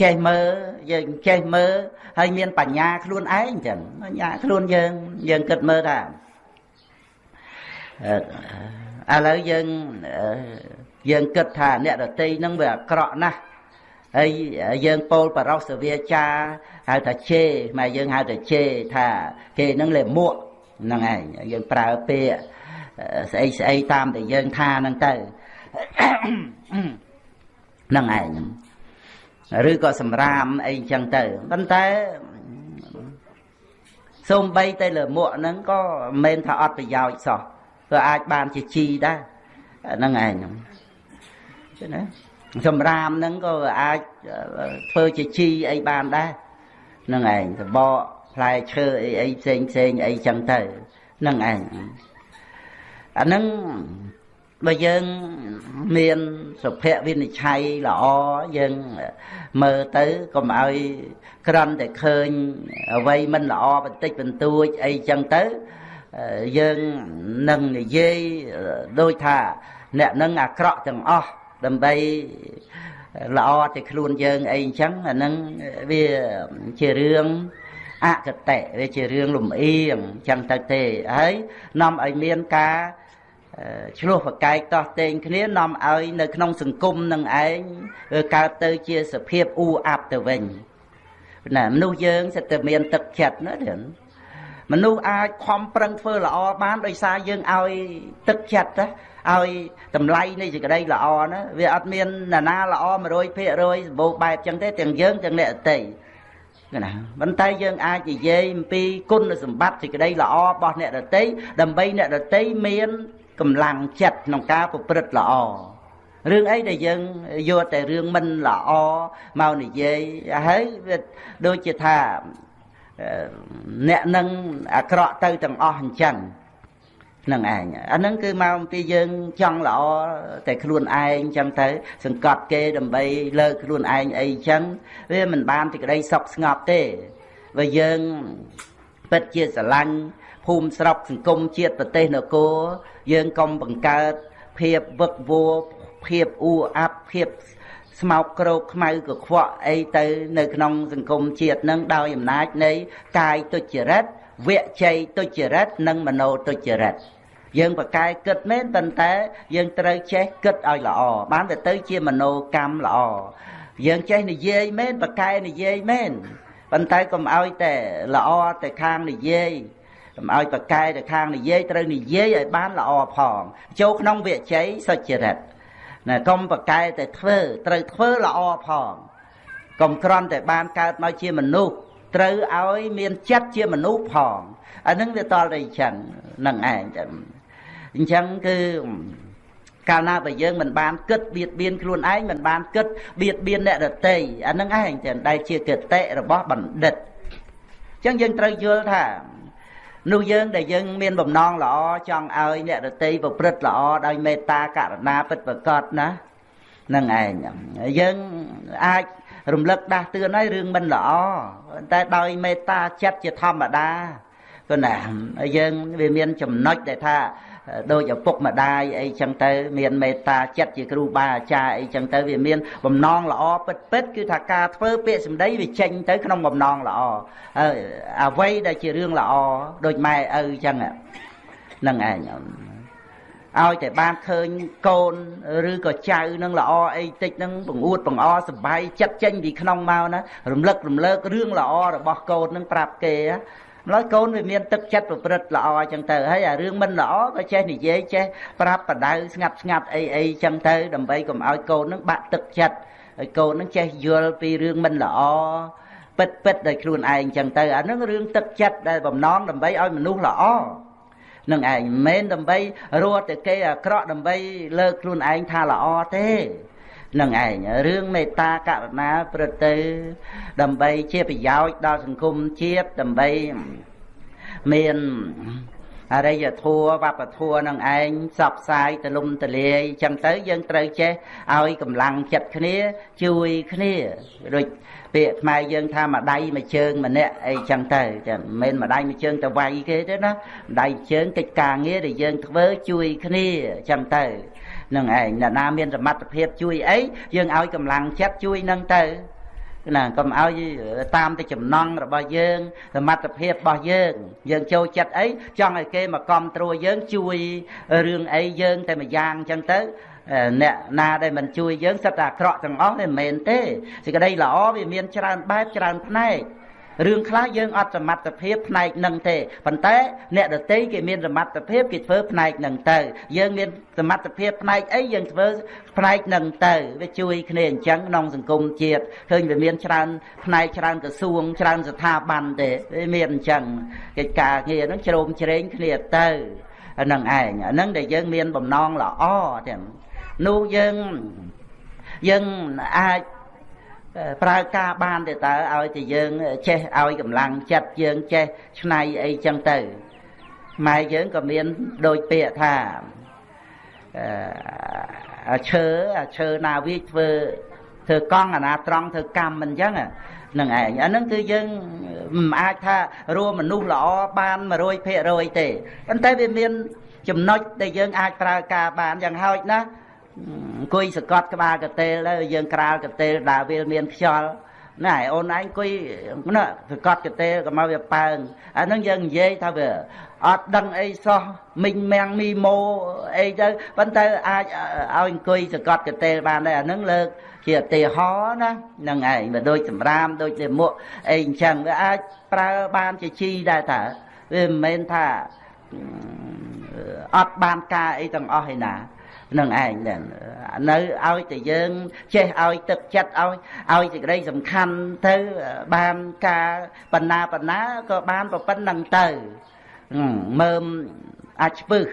ចេះមើលយើងចេះមើលហើយមានបញ្ញាខ្លួនឯងចឹងបញ្ញាខ្លួនយើងយើងគិតមើលថាឥឡូវយើងយើងគិតថាអ្នកដតីហ្នឹងវាអាក្រក់ណាស់ហើយយើងពោលបរោសវាចាហៅថាជេមកយើងហៅថាជេថាគេហ្នឹងលេមួកហ្នឹងឯងយើងប្រើពាក្យស្អីស្អីតាមតែយើងថាហ្នឹងទៅហ្នឹងឯងឬក៏សម្រាមអីចឹងទៅប៉ុន្តែសូម្បីតែលើមួកហ្នឹងក៏មិនមែនថាអត់ប្រយោជន៍សោះព្រោះអាចបានជាជីដែរហ្នឹងឯងហ្នឹងចឹងណាសម្រាមហ្នឹងក៏អាចធ្វើជាជីអីបានដែរហ្នឹងឯងសបកផ្លែឈើអីអីផ្សេងផ្សេងអីចឹងទៅហ្នឹងឯងអាហ្នឹង បើយើងមានសុភវិនិច្ឆ័យល្អយើងមើលទៅកុំឲ្យក្រន់តែឃើញអ្វីមិនល្អបន្តិចបន្តួចអីចឹងទៅយើងនឹងនិយាយដូចថាអ្នកនឹងអាក្រក់ទាំងអស់ដើម្បីល្អតែខ្លួនយើងអីអញ្ចឹងអានឹងវាជារឿងអកតៈវាជារឿងលំអៀងអញ្ចឹងទៅទេហើយនាំឲ្យមានការ ឆ្លោះប្រកែកតោះតេងគ្នានាំឲ្យនៅក្នុងសង្គមនឹងឯងកើតទៅជាសភាពអ៊ូអាប់ទៅវិញណាមនុស្សយើងសិតតែមានទឹកចិត្តណាទៀតមនុស្សអាចខំប្រឹងធ្វើល្អបានដោយសារយើងឲ្យទឹកចិត្តណាឲ្យតម្លៃនៃសេចក្តីល្អណាវាអត់មានណានាល្អ100%សម្បូរបែបចឹងទេទាំងយើងទាំងអ្នកអតីណាប៉ុន្តែយើងអាចនិយាយអំពីគុណសម្បត្តិសេចក្តីល្អរបស់អ្នកដតីដើម្បីអ្នកដតីមាន កម្លាំងចិត្តក្នុងការប្រព្រឹត្តល្អរឿងអីដែលយើងយកតែរឿងមិនល្អមកនិយាយហើយវាដូចជាថាអ្នកនឹងអាក្រក់ទៅទាំងអស់អញ្ចឹងនឹងឯងអាហ្នឹងគឺមកអំពីយើងចង់ល្អតែខ្លួនឯងចឹងទៅ សង្កត់គេដើម្បីលើកខ្លួនឯងអីចឹងវាមិនបានទីក្តីសុខស្ងប់ទេបើយើងពិតជាស្រឡាញ់ ភូមិស្រុកសង្គមជាតិប្រទេសនគរយើងកុំបង្កើតភាពវឹកវរភាពអ៊ូអាប់ភាពស្មោកក្រោកខ្មៅកខ្វក់អីទៅនៅក្នុងសង្គមជាតិនឹងដោយអំណាចនៃកាយទុច្ចរិតវជ័យទុច្ចរិតនិងមโนទុច្ចរិតយើងប្រកែគិតមែនប៉ុន្តែយើងត្រូវចេះគិតឲ្យល្អបានទៅទៅជាមโนកម្មល្អយើងចេះនិយាយមែនប្រកែនិយាយមែនប៉ុន្តែកុំឲ្យតែល្អតែខាងនិយាយ កុំឲ្យប្រកែតែខាងនិយាយត្រូវនិយាយឲ្យបានល្អផងចូលក្នុងវិជ័យសុចរិតណាកុំប្រកែតែធ្វើត្រូវធ្វើល្អផងកុំក្រន់តែបានកើតមកជាមនុស្សត្រូវឲ្យមានចិត្តជាមនុស្សផងអានឹងវាតល់តែអញ្ចឹងនឹងឯងចឹងអញ្ចឹងគឺកាលណាបើយើងមិនបានគិតបៀតបៀនខ្លួនឯងមិនបានគិតបៀតបៀនអ្នកដទៃអានឹងឯងចឹងដែលជាគតិរបស់បណ្ឌិតអញ្ចឹងយើងត្រូវយល់ថា នោះយើងដែលយើងមានបំណងល្អចង់ឲ្យអ្នកដតីប្រព្រឹត្តល្អដោយមេត្តាករុណាពិតប្រកបណានឹងឯងយើងអាចរំលឹកដាស់តឿនឲ្យរឿងមិនល្អតែដោយមេត្តាចិត្តជាធម្មតាគណាយើងវាមានចំណុចដែលថា ដូចឪពុកម្ដាយអីចឹងទៅ មានមេត្តាចិត្តជាគ្រូបាអាចារ្យអីចឹងទៅវាមានបំណងល្អពិតពិតគឺថាការធ្វើពាក្យសម្ដីវាចេញទៅក្នុងបំណងល្អអ្វីដែលជារឿងល្អដូចម៉ែឪចឹងហ្នឹងឯងឲ្យតែបានឃើញកូនឬក៏ចៅនឹងល្អអីតិចនឹងបង្អួតបង្អសបាយចិត្តចេញពីក្នុងមកណារំលឹករំលើករឿងល្អរបស់កូននឹងប្រាប់គេ ម្ល៉េះកូនវាមានទឹកចិត្តប្រព្រឹត្តល្អអញ្ចឹងទៅហើយអារឿងមិនល្អក៏ចេះនិយាយចេះប្រាប់បដៅស្ងាត់ស្ងាត់អីអីអញ្ចឹងទៅដើម្បីកុំឲ្យកូននឹងបាក់ទឹកចិត្តហើយកូននឹងចេះយល់ពីរឿងមិនល្អពិតពិតដោយខ្លួនឯងអញ្ចឹងទៅអានឹងរឿងទឹកចិត្តដែលបំណងដើម្បីឲ្យមនុស្សល្អនឹងឯងមិនមែនដើម្បីរត់តែគេអាក្រក់ដើម្បីលើកខ្លួនឯងថាល្អទេ នឹងឯងរឿងមេត្តាករុណាប្រទៅ ដើម្បីជាប្រយោជន៍ដល់សង្គមជាតិដើម្បីមានអរិយធัวវប្បធัวនឹងឯងសពសាយទលំទលាយចឹងទៅយើងត្រូវចេះឲ្យកម្លាំងចិត្តគ្នា ជួយគ្នាដូចពាក្យខ្មែរយើងថាម្ដាយមួយជើងម្នាក់អីចឹងទៅចាមិនមែនម្ដាយមួយជើងទៅវាយគេទេណាម្ដាយជើងកិច្ចការងារដែលយើងធ្វើជួយគ្នាចឹងទៅ នឹងឯងអ្នកណាមានសមត្ថភាពជួយអីយើងឲ្យកម្លាំងចិត្តជួយនឹងទៅណាកុំឲ្យតាមទៅចំណង់របស់យើងសមត្ថភាពរបស់យើង យើងចូលចិត្តអីចង់ឲ្យគេមកគ្រប់ត្រួតយើងជួយរឿងអីយើងតែម្យ៉ាងអញ្ចឹងទៅអ្នកណាដែលមិនជួយយើងសិតតែអាក្រក់ទាំងអស់ទេមិនមែនទេសេចក្តីល្អវាមានច្រើនបែបច្រើនផ្នែក រឿងខ្លះយើងអត់សមត្ថភាពផ្នែកនឹងទេប៉ុន្តែអ្នកដតីគេមានសមត្ថភាពគេធ្វើផ្នែកនឹងទៅ យើងមានសមត្ថភាពផ្នែកអីយើងធ្វើផ្នែកនឹងទៅវាជួយគ្នាអញ្ចឹងក្នុងសង្គមជាតិឃើញវាមានច្រើនផ្នែកច្រើនក្រសួងច្រើនស្ថាប័នទេវាមានអញ្ចឹងកិច្ចការងារហ្នឹងជ្រោមជ្រែងគ្នាទៅហ្នឹងឯងអាហ្នឹងដែលយើងមានបំណងល្អទាំងនោះយើងយើងអាច ប្រើការបានទេតើឲ្យតែយើងចេះឲ្យកម្លាំងចិត្តយើងចេះឆ្នៃអីចឹងទៅម៉ែយើងក៏មានដូចពាក្យថាអឺឈើអាឈើណាវាធ្វើធ្វើកង់អាណាត្រង់ធ្វើកម្មមិនចឹងនឹងឯងអាហ្នឹងគឺយើងមិនអាចថារួមមនុស្សល្អបាន100%ទេប៉ុន្តែវាមានចំណុចដែលយើងអាចប្រើការបានយ៉ាងហោចណាស់ អង្គុយសកត់ក្បាលកតេលទៅយើងក្រាលកតេលដើរវាមានខ្យល់ណែអូនឯងអង្គុយណាសកត់កតេលក៏មកវាប៉ើងអានឹងយើងនិយាយថាវាអត់ដឹងអីសោះមីងមាំងមីម៉ូអីទៅប៉ុន្តែអាចឲ្យអង្គុយសកត់កតេលបានដែរអានឹងលើកជាឧទាហរណ៍ណានឹងឯងវាដូចសម្រាមដូចលាមកអីអញ្ចឹងវាអាចប្រើបានជាជីដែរតើវាមិនមែនថាអត់បានការអីទាំងអស់ឯណា នឹងឯងហ្នឹងនៅឲ្យតែយើងចេះឲ្យទឹកចិត្តឲ្យឲ្យសេចក្តីសំខាន់ទៅបានការបណ្ណាបណ្ណាក៏បានប្រពន្ធនឹងទៅមើមអាចស្ពឹស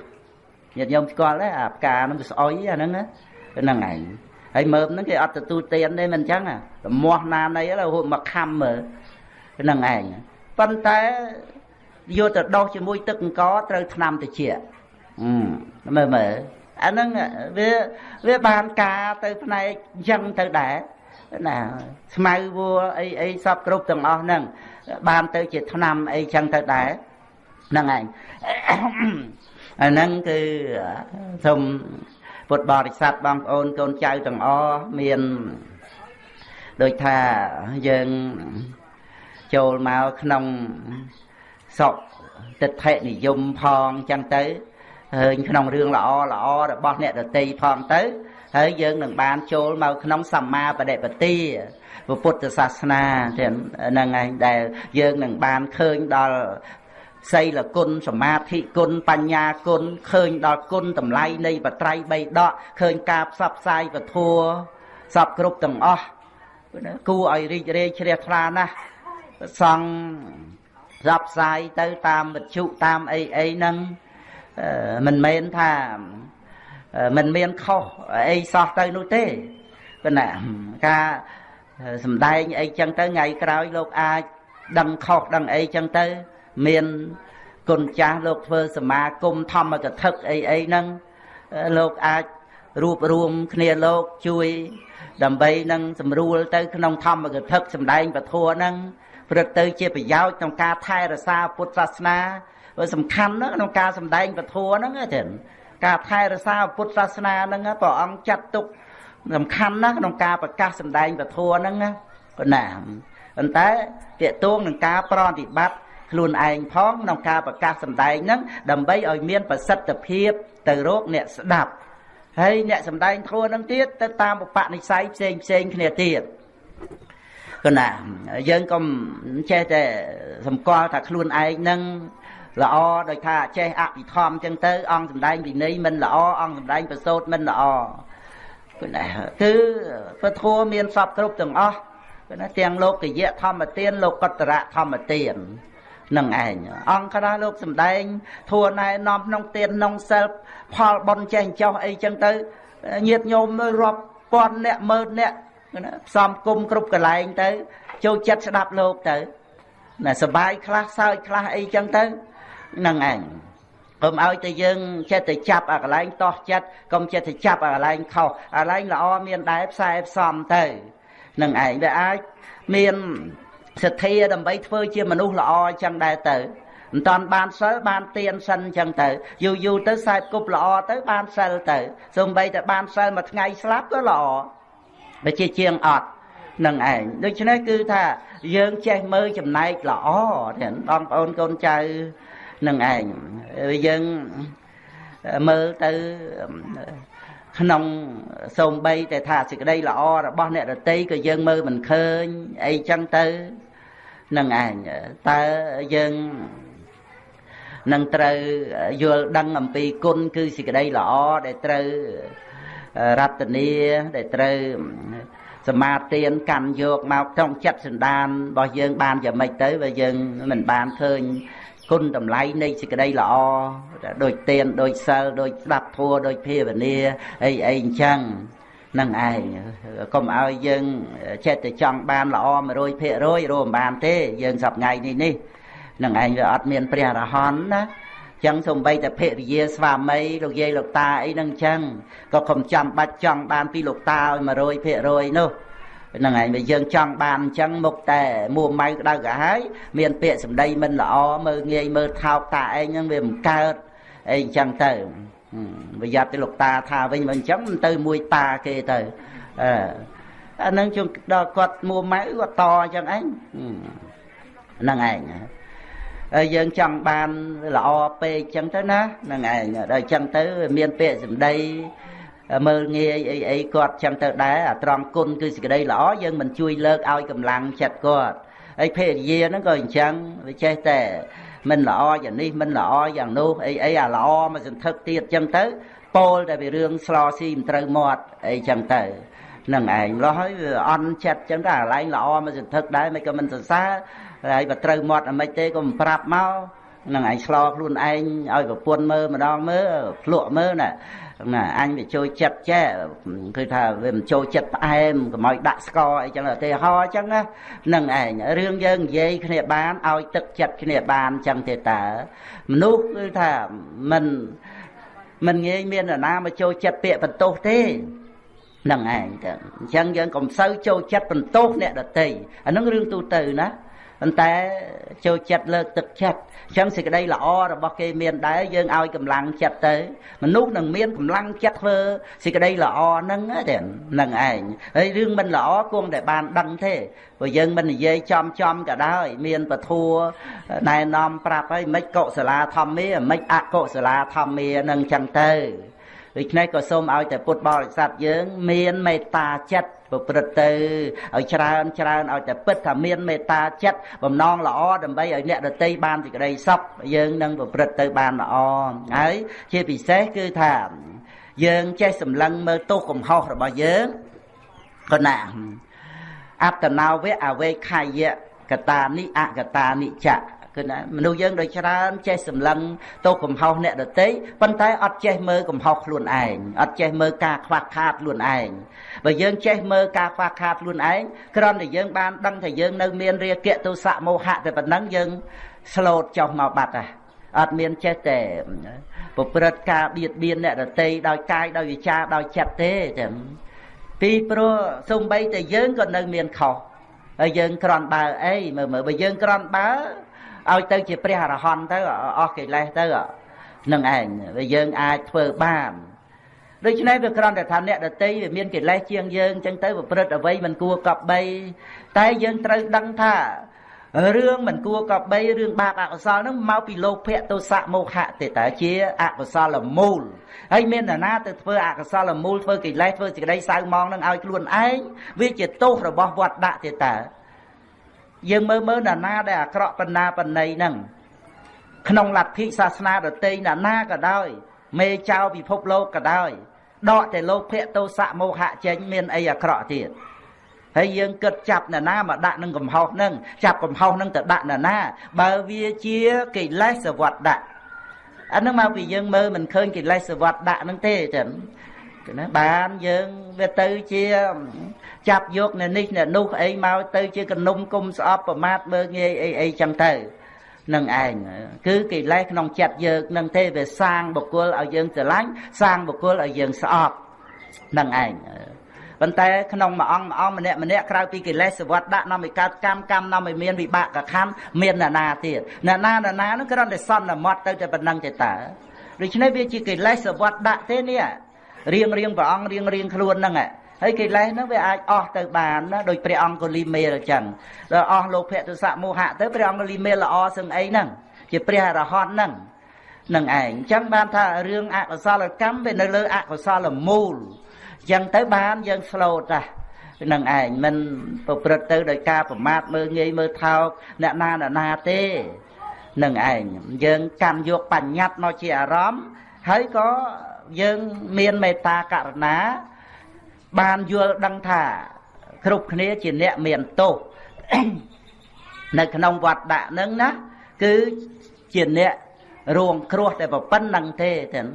ញាតិញោមស្គាល់ទេអាផ្កាហ្នឹងវាស្អុយអាហ្នឹងហ្នឹងឯងហើយមើមហ្នឹងគេអត់ទទួលទានទេមិនអញ្ចឹងលមាស់ណានៃរហូតមកខំមើលហ្នឹងឯងប៉ុន្តែយកទៅដោះជាមួយទឹកអង្ករត្រូវថ្នាំតិចមើលមើល អាហ្នឹងវាវាបានការទៅផ្នែកអញ្ចឹងទៅដែរណាស្មៅវัวអីអីសពគ្រប់ទាំងអស់ហ្នឹងបានទៅជាឆ្នាំអីចឹងទៅដែរហ្នឹងឯងអាហ្នឹងគឺសូមពុទ្ធបរិស័ទបងប្អូនកូនចៅទាំងអស់មានដូចថាយើងចូលមកក្នុងសុខទិដ្ឋិនិយមផងចឹងទៅ ឃើញក្នុងរឿងល្អល្អរបស់អ្នកដតីផងទៅ ហើយយើងនឹងបានចូលមកក្នុងសម្មាបដិបទាពុទ្ធសាសនាទាំងហ្នឹងឯងដែលយើងនឹងបានឃើញដល់សីលគុណសមាធិគុណបញ្ញាគុណឃើញដល់គុណតម្លៃនៃបត្រៃបីដកឃើញការផ្សព្វផ្សាយពធัวសពគ្រប់ទាំងអស់គួរឲ្យរីករាយជ្រះថ្លាណាស់សង់ផ្សព្វផ្សាយទៅតាមវិទ្យុតាមអីអីហ្នឹង មិនមែនថាមិនមានខុសអីសោះទៅនោះទេប៉ុន្តែការសំដែងអីចឹងទៅថ្ងៃក្រោយលោកអាចដឹងខុសដឹងអីចឹងទៅ មានគុណចាស់លោកធ្វើសមាគមធម្មកថាអីអីហ្នឹងលោកអាចរួបរวมគ្នាលោកជួយដើម្បីនឹងសម្រួលទៅក្នុងធម្មកថាសំដែងពធហ្នឹងព្រឹកទៅជាប្រយោជន៍ក្នុងការថែរក្សាពុទ្ធសាសនាវា សំខាន់ណាស់ក្នុងការសម្ដែងពធហ្នឹងចឹងការថែរក្សាពុទ្ធសាសនាហ្នឹងព្រះអង្គចាត់ទុកសំខាន់ណាស់ក្នុងការប្រកាសសម្ដែងពធហ្នឹងណាប៉ុណ្ណាប៉ុន្តែតេតួងនឹងការប្រតិបត្តិខ្លួនឯងផងក្នុងការប្រកាសសម្ដែងហ្នឹងដើម្បីឲ្យមានប្រសិទ្ធភាពទៅរកអ្នកស្ដាប់ហើយអ្នកសម្ដែងធัวហ្នឹងទៀតទៅតាមបបនិស័យផ្សេងផ្សេងគ្នាទៀតគណាយើងកុំចេះតែសម្គាល់ថាខ្លួនឯងហ្នឹង ល្អដោយថាចេះអភិធម្មចឹងទៅ អង្គសំដែងវិន័យមិនល្អអង្គសំដែងប្រសូតមិនល្អគឺណាគឺពធัวមានសពគ្រប់ទាំងអស់គឺណាទាំងលោកយៈធម្មទានលោកកតរៈធម្មទាននឹងឯងអង្គខ្លះលោកសំដែងធัวណែនាំក្នុងទានក្នុងសិលផលបនចេះចោះអីចឹងទៅញាតញោមរាប់ពាន់អ្នកម៉ឺនអ្នកផ្សំគុំគ្រប់កន្លែងទៅចូលចិត្តស្ដាប់លោកទៅណាសបាយខ្លះសើចខ្លះអីចឹងទៅ នឹងឯងកុំឲ្យតែយើងចិត្តទៅចាប់អាកន្លែងតោះចិត្តកុំចិត្តទៅចាប់អាកន្លែងខុសអាកន្លែងល្អមានដែរផ្សាយផ្សំទៅនឹងឯងវាអាចមានសទ្ធាដើម្បីធ្វើជាមនុស្សល្អអញ្ចឹងដែរទៅមិនតាន់បានសិលបានទៀនសិនអញ្ចឹងទៅយូរយូរទៅខ្សែគប់ល្អទៅបានសិលទៅសូម្បីតែបានសិលមួយថ្ងៃស្លាប់ក៏ល្អបើជាជាងអត់នឹងឯងដូច្នេះគឺថាយើងចេះមើលចំណែកល្អទាំងបងប្អូនកូនចៅ នឹងឯងយើងមើលទៅក្នុងសូម្បីតែថាសេចក្តីល្អរបស់អ្នករតីក៏យើងមើលមិនឃើញអីចឹងទៅនឹងឯងតើយើងនឹងត្រូវយល់ដឹងអំពីគុណគឺសេចក្តីល្អដែលត្រូវរតនាដែលត្រូវសមាទានកាន់យកមកក្នុងចិត្តសន្តានរបស់យើងបានយ៉ាងម៉េចទៅបើយើងមិនបានឃើញ គុណតម្លៃនៃសេចក្តីល្អដូចទានដូចសិលដូចស្ដាប់ធัวដូចភាវនាអីអីអញ្ចឹងនឹងឯងកុំឲ្យយើងចិត្តតែចង់បានល្អ100%រមបានទេ យើងសប្ងៃនេះនេះនឹងឯងវាអត់មានព្រះអរហន្តណាចឹងសំបីតែភរិយាស្វាមីលោកយាយលោកតាអីហ្នឹងចឹងក៏កុំចាំបាច់ចង់បានពីលោកតាឲ្យ100%នោះ ហ្នឹងឯងបើយើងចង់បានអញ្ចឹងមុខតែមួម៉ៅក្តៅក្រហាយមានពាក្យសម្ដីមិនល្អមើលងាយមើលថោកតាឯងហ្នឹងវាមិនកើតអីអញ្ចឹងទៅប្រយ័ត្នទៅលោកតាថាវិញមិនអញ្ចឹងមិនទៅមួយតាគេទៅអឺអានឹងជុំដល់គាត់មួម៉ៅគាត់តអញ្ចឹងឯងហ្នឹងឯងហើយយើងចង់បានល្អពេកអញ្ចឹងទៅណាហ្នឹងឯងដល់អញ្ចឹងទៅ មានពាក្យសម្ដី មើលងាយអីអីគាត់ចឹងទៅដែរអាត្រង់គុណគឺសេចក្តីល្អយើងមិនជួយលើកឲ្យកម្លាំងចិត្តគាត់ហើយភេរយាហ្នឹងក៏អញ្ចឹងវាចេះតែមិនល្អយ៉ាងនេះមិនល្អយ៉ាងនោះអីអីអាល្អមកសន្ធឹកទៀតចឹងទៅពោលតែពីរឿងស្លោស៊ីមិនត្រូវមាត់អីចឹងទៅនឹងឯងលោះហើយវាអន់ចិត្តចឹងទៅអាឡែងល្អមកសន្ធឹកដែរមិនក៏មិនសរសើរហើយបើត្រូវមាត់អាមិនទេក៏មិនប្រាប់មកនឹងឯងឆ្លោខ្លួនឯងឲ្យប្រពន្ធមើលម្ដងមើលភ្លក់មើលណា ណាអញវាចូលចិត្តចេះគឺថាវាមិនចូលចិត្តផ្អែមកុំឲ្យដាក់ស្ករអីចឹងឧទាហរណ៍ចឹងណានឹងឯងរឿងយើងនិយាយគ្នាបានឲ្យទឹកចិត្តគ្នាបានចឹងទេតើមនុស្សគឺថាមិនមិនងាយមាននរណាមកចូលចិត្តពាក្យបន្ទោសទេនឹងឯងទៅអញ្ចឹងយើងកុំសូវចូលចិត្តបន្ទោសអ្នកដតីអានឹងរឿងទូទៅណា ប៉ុន្តែចូលចិត្តលើកទឹកចិត្តអញ្ចឹងសេចក្តីល្អរបស់គេមានដែរយើងឲ្យកម្លាំងចិត្តទៅមនុស្សនឹងមានកម្លាំងចិត្តធ្វើសេចក្តីល្អហ្នឹងទេនឹងឯងហើយរឿងមិនល្អគង់តែបានដឹងទេព្រោះយើងមិននិយាយចំចំក៏ដោយមានពធัวណែនាំប្រាប់ហើយមិនកុសលាធម្មាមិនអកុសលាធម្មានឹងចឹងទៅ ដូច្នេះក៏សូមឲ្យតែពុទ្ធបរិស័ទយើង មានមេត្តាចិត្តប្រព្រឹត្តទៅឲ្យច្រើនច្រើនឲ្យតែពិតថាមានមេត្តាចិត្តបំណងល្អដើម្បីឲ្យអ្នកដតីបានសេចក្តីសុខយើងនឹងប្រព្រឹត្តទៅបានល្អហើយជាពិសេសគឺថាយើងចេះសម្លឹងមើលទោសកំហុសរបស់យើងក៏ណាអត្តនោវៈអវេខយៈកតានិអកតានិចៈ គឺណាមនុស្សយើងដូចច្រើនចេះសម្លឹងទោសកំហុសអ្នកដទៃប៉ុន្តែអត់ចេះមើលកំហុសខ្លួនឯងអត់ចេះមើលការខ្វះខាតខ្លួនឯងបើយើងចេះមើលការខ្វះខាតខ្លួនឯងគ្រាន់តែយើងបានដឹងថាយើងនៅមានរាគៈទោសៈមោហៈតែប៉ុណ្ណឹងយើងស្លូតចុះមកបាត់ហ่ะអត់មានចេះតែប្រព្រឹត្តការបៀតបៀនអ្នកដទៃដោយកាយដោយវិចារដោយចិត្តទេចឹងពីព្រោះសំបីតែយើងក៏នៅមានខុសហើយយើងក្រន់បើអីមើលមើលបើយើងក្រន់បើ ឲ្យទៅជាព្រះអរហន្តទៅអស់កិលេសទៅនឹងឯងវាយើងអាចធ្វើបានដូច្នេះវាគ្រាន់តែថាអ្នកដតីវាមានកិលេសជាងយើងអញ្ចឹងទៅប្រព្រឹត្តអ្វីមិនគួរកប់បីតែយើងត្រូវដឹងថារឿងមិនគួរកប់បីរឿងបាបអកុសលហ្នឹងមកពីលោភៈទោសៈមោហៈទេតើជាអកុសលមូលហើយមាននរណាទៅធ្វើអកុសលមូលធ្វើកិលេសធ្វើសេចក្តីសៅមងនឹងឲ្យខ្លួនឯងវាជាទោសរបស់វត្តដាក់ទេតើ យើងមើលមើលណាណាដែលអាក្រក់បណ្ណាបណ្ណៃហ្នឹងក្នុងលទ្ធិសាសនាដទៃណាណាក៏ដោយ មេចៅពិភពលោកក៏ដោយដកតែលោកភៈទោសៈមោហៈចេញមានអីអាក្រក់ទៀតហើយយើងគិតចាប់ណាណាមកដាក់នឹងកំហុសហ្នឹងចាប់កំហុសហ្នឹងទៅដាក់ណាណា បើវាជាកិលេសវត្តដាក់អាហ្នឹងមកពីយើងមើលមិនឃើញកិលេសវត្តដាក់ហ្នឹងទេចឹងណាបានយើងវាទៅជា ចាប់យកនៅនេះនៅនោះអីមកទៅជាកនុំគុំស្អប់ប្រមាថមើងងាយអីអីចឹងទៅនឹងឯងគឺកិលេសក្នុងចិត្តយើងនឹងទេវាសាងបុគ្គលឲ្យយើងស្រឡាញ់សាងបុគ្គលឲ្យយើងស្អប់នឹងឯងប៉ុន្តែក្នុងមួយអង្គមួយអង្គម្នាក់ម្នាក់ក្រៅពីកិលេសសវត្តដាក់នាំឲ្យកើតកម្មកម្មនាំឲ្យមានវិបាកខណ្ឌមានអ្នកណាទៀតអ្នកណាអ្នកណានោះគ្រាន់តែសន្មត់ទៅតែប៉ុណ្្នឹងទេតើដូច្នេះវាជាកិលេសសវត្តដាក់ទេនេះរៀងរៀងព្រះអង្គរៀងរៀងខ្លួនហ្នឹង ហើយកិលេសហ្នឹងវាអាចអស់ទៅបានណាដោយព្រះអង្គលីមេលអញ្ចឹងដល់អស់លោភៈទសៈមោហៈទៅព្រះអង្គលីមេលល្អសឹងអីហ្នឹងជាព្រះអរហន្តហ្នឹងនឹងឯងអញ្ចឹងបានថារឿងអកុសលកម្មវានៅលើអកុសលមូលអញ្ចឹងទៅបានយើងស្លូតណានឹងឯងមិនប្រព្រឹត្តទៅដោយការប្រមាថមើលងាយមើលថោកអ្នកណាអ្នកណាទេនឹងឯងយើងកាន់យកបញ្ញត្តិមកជាអារម្មណ៍ហើយក៏យើងមានមេត្តាករុណា បានយល់ដឹងថា គ្រប់គ្នាជាអ្នកមានទោសនៅក្នុងវត្តដាក់នឹងណាគឺជាអ្នករួងគ្រោះតែប៉ុណ្្នឹងទេទាំង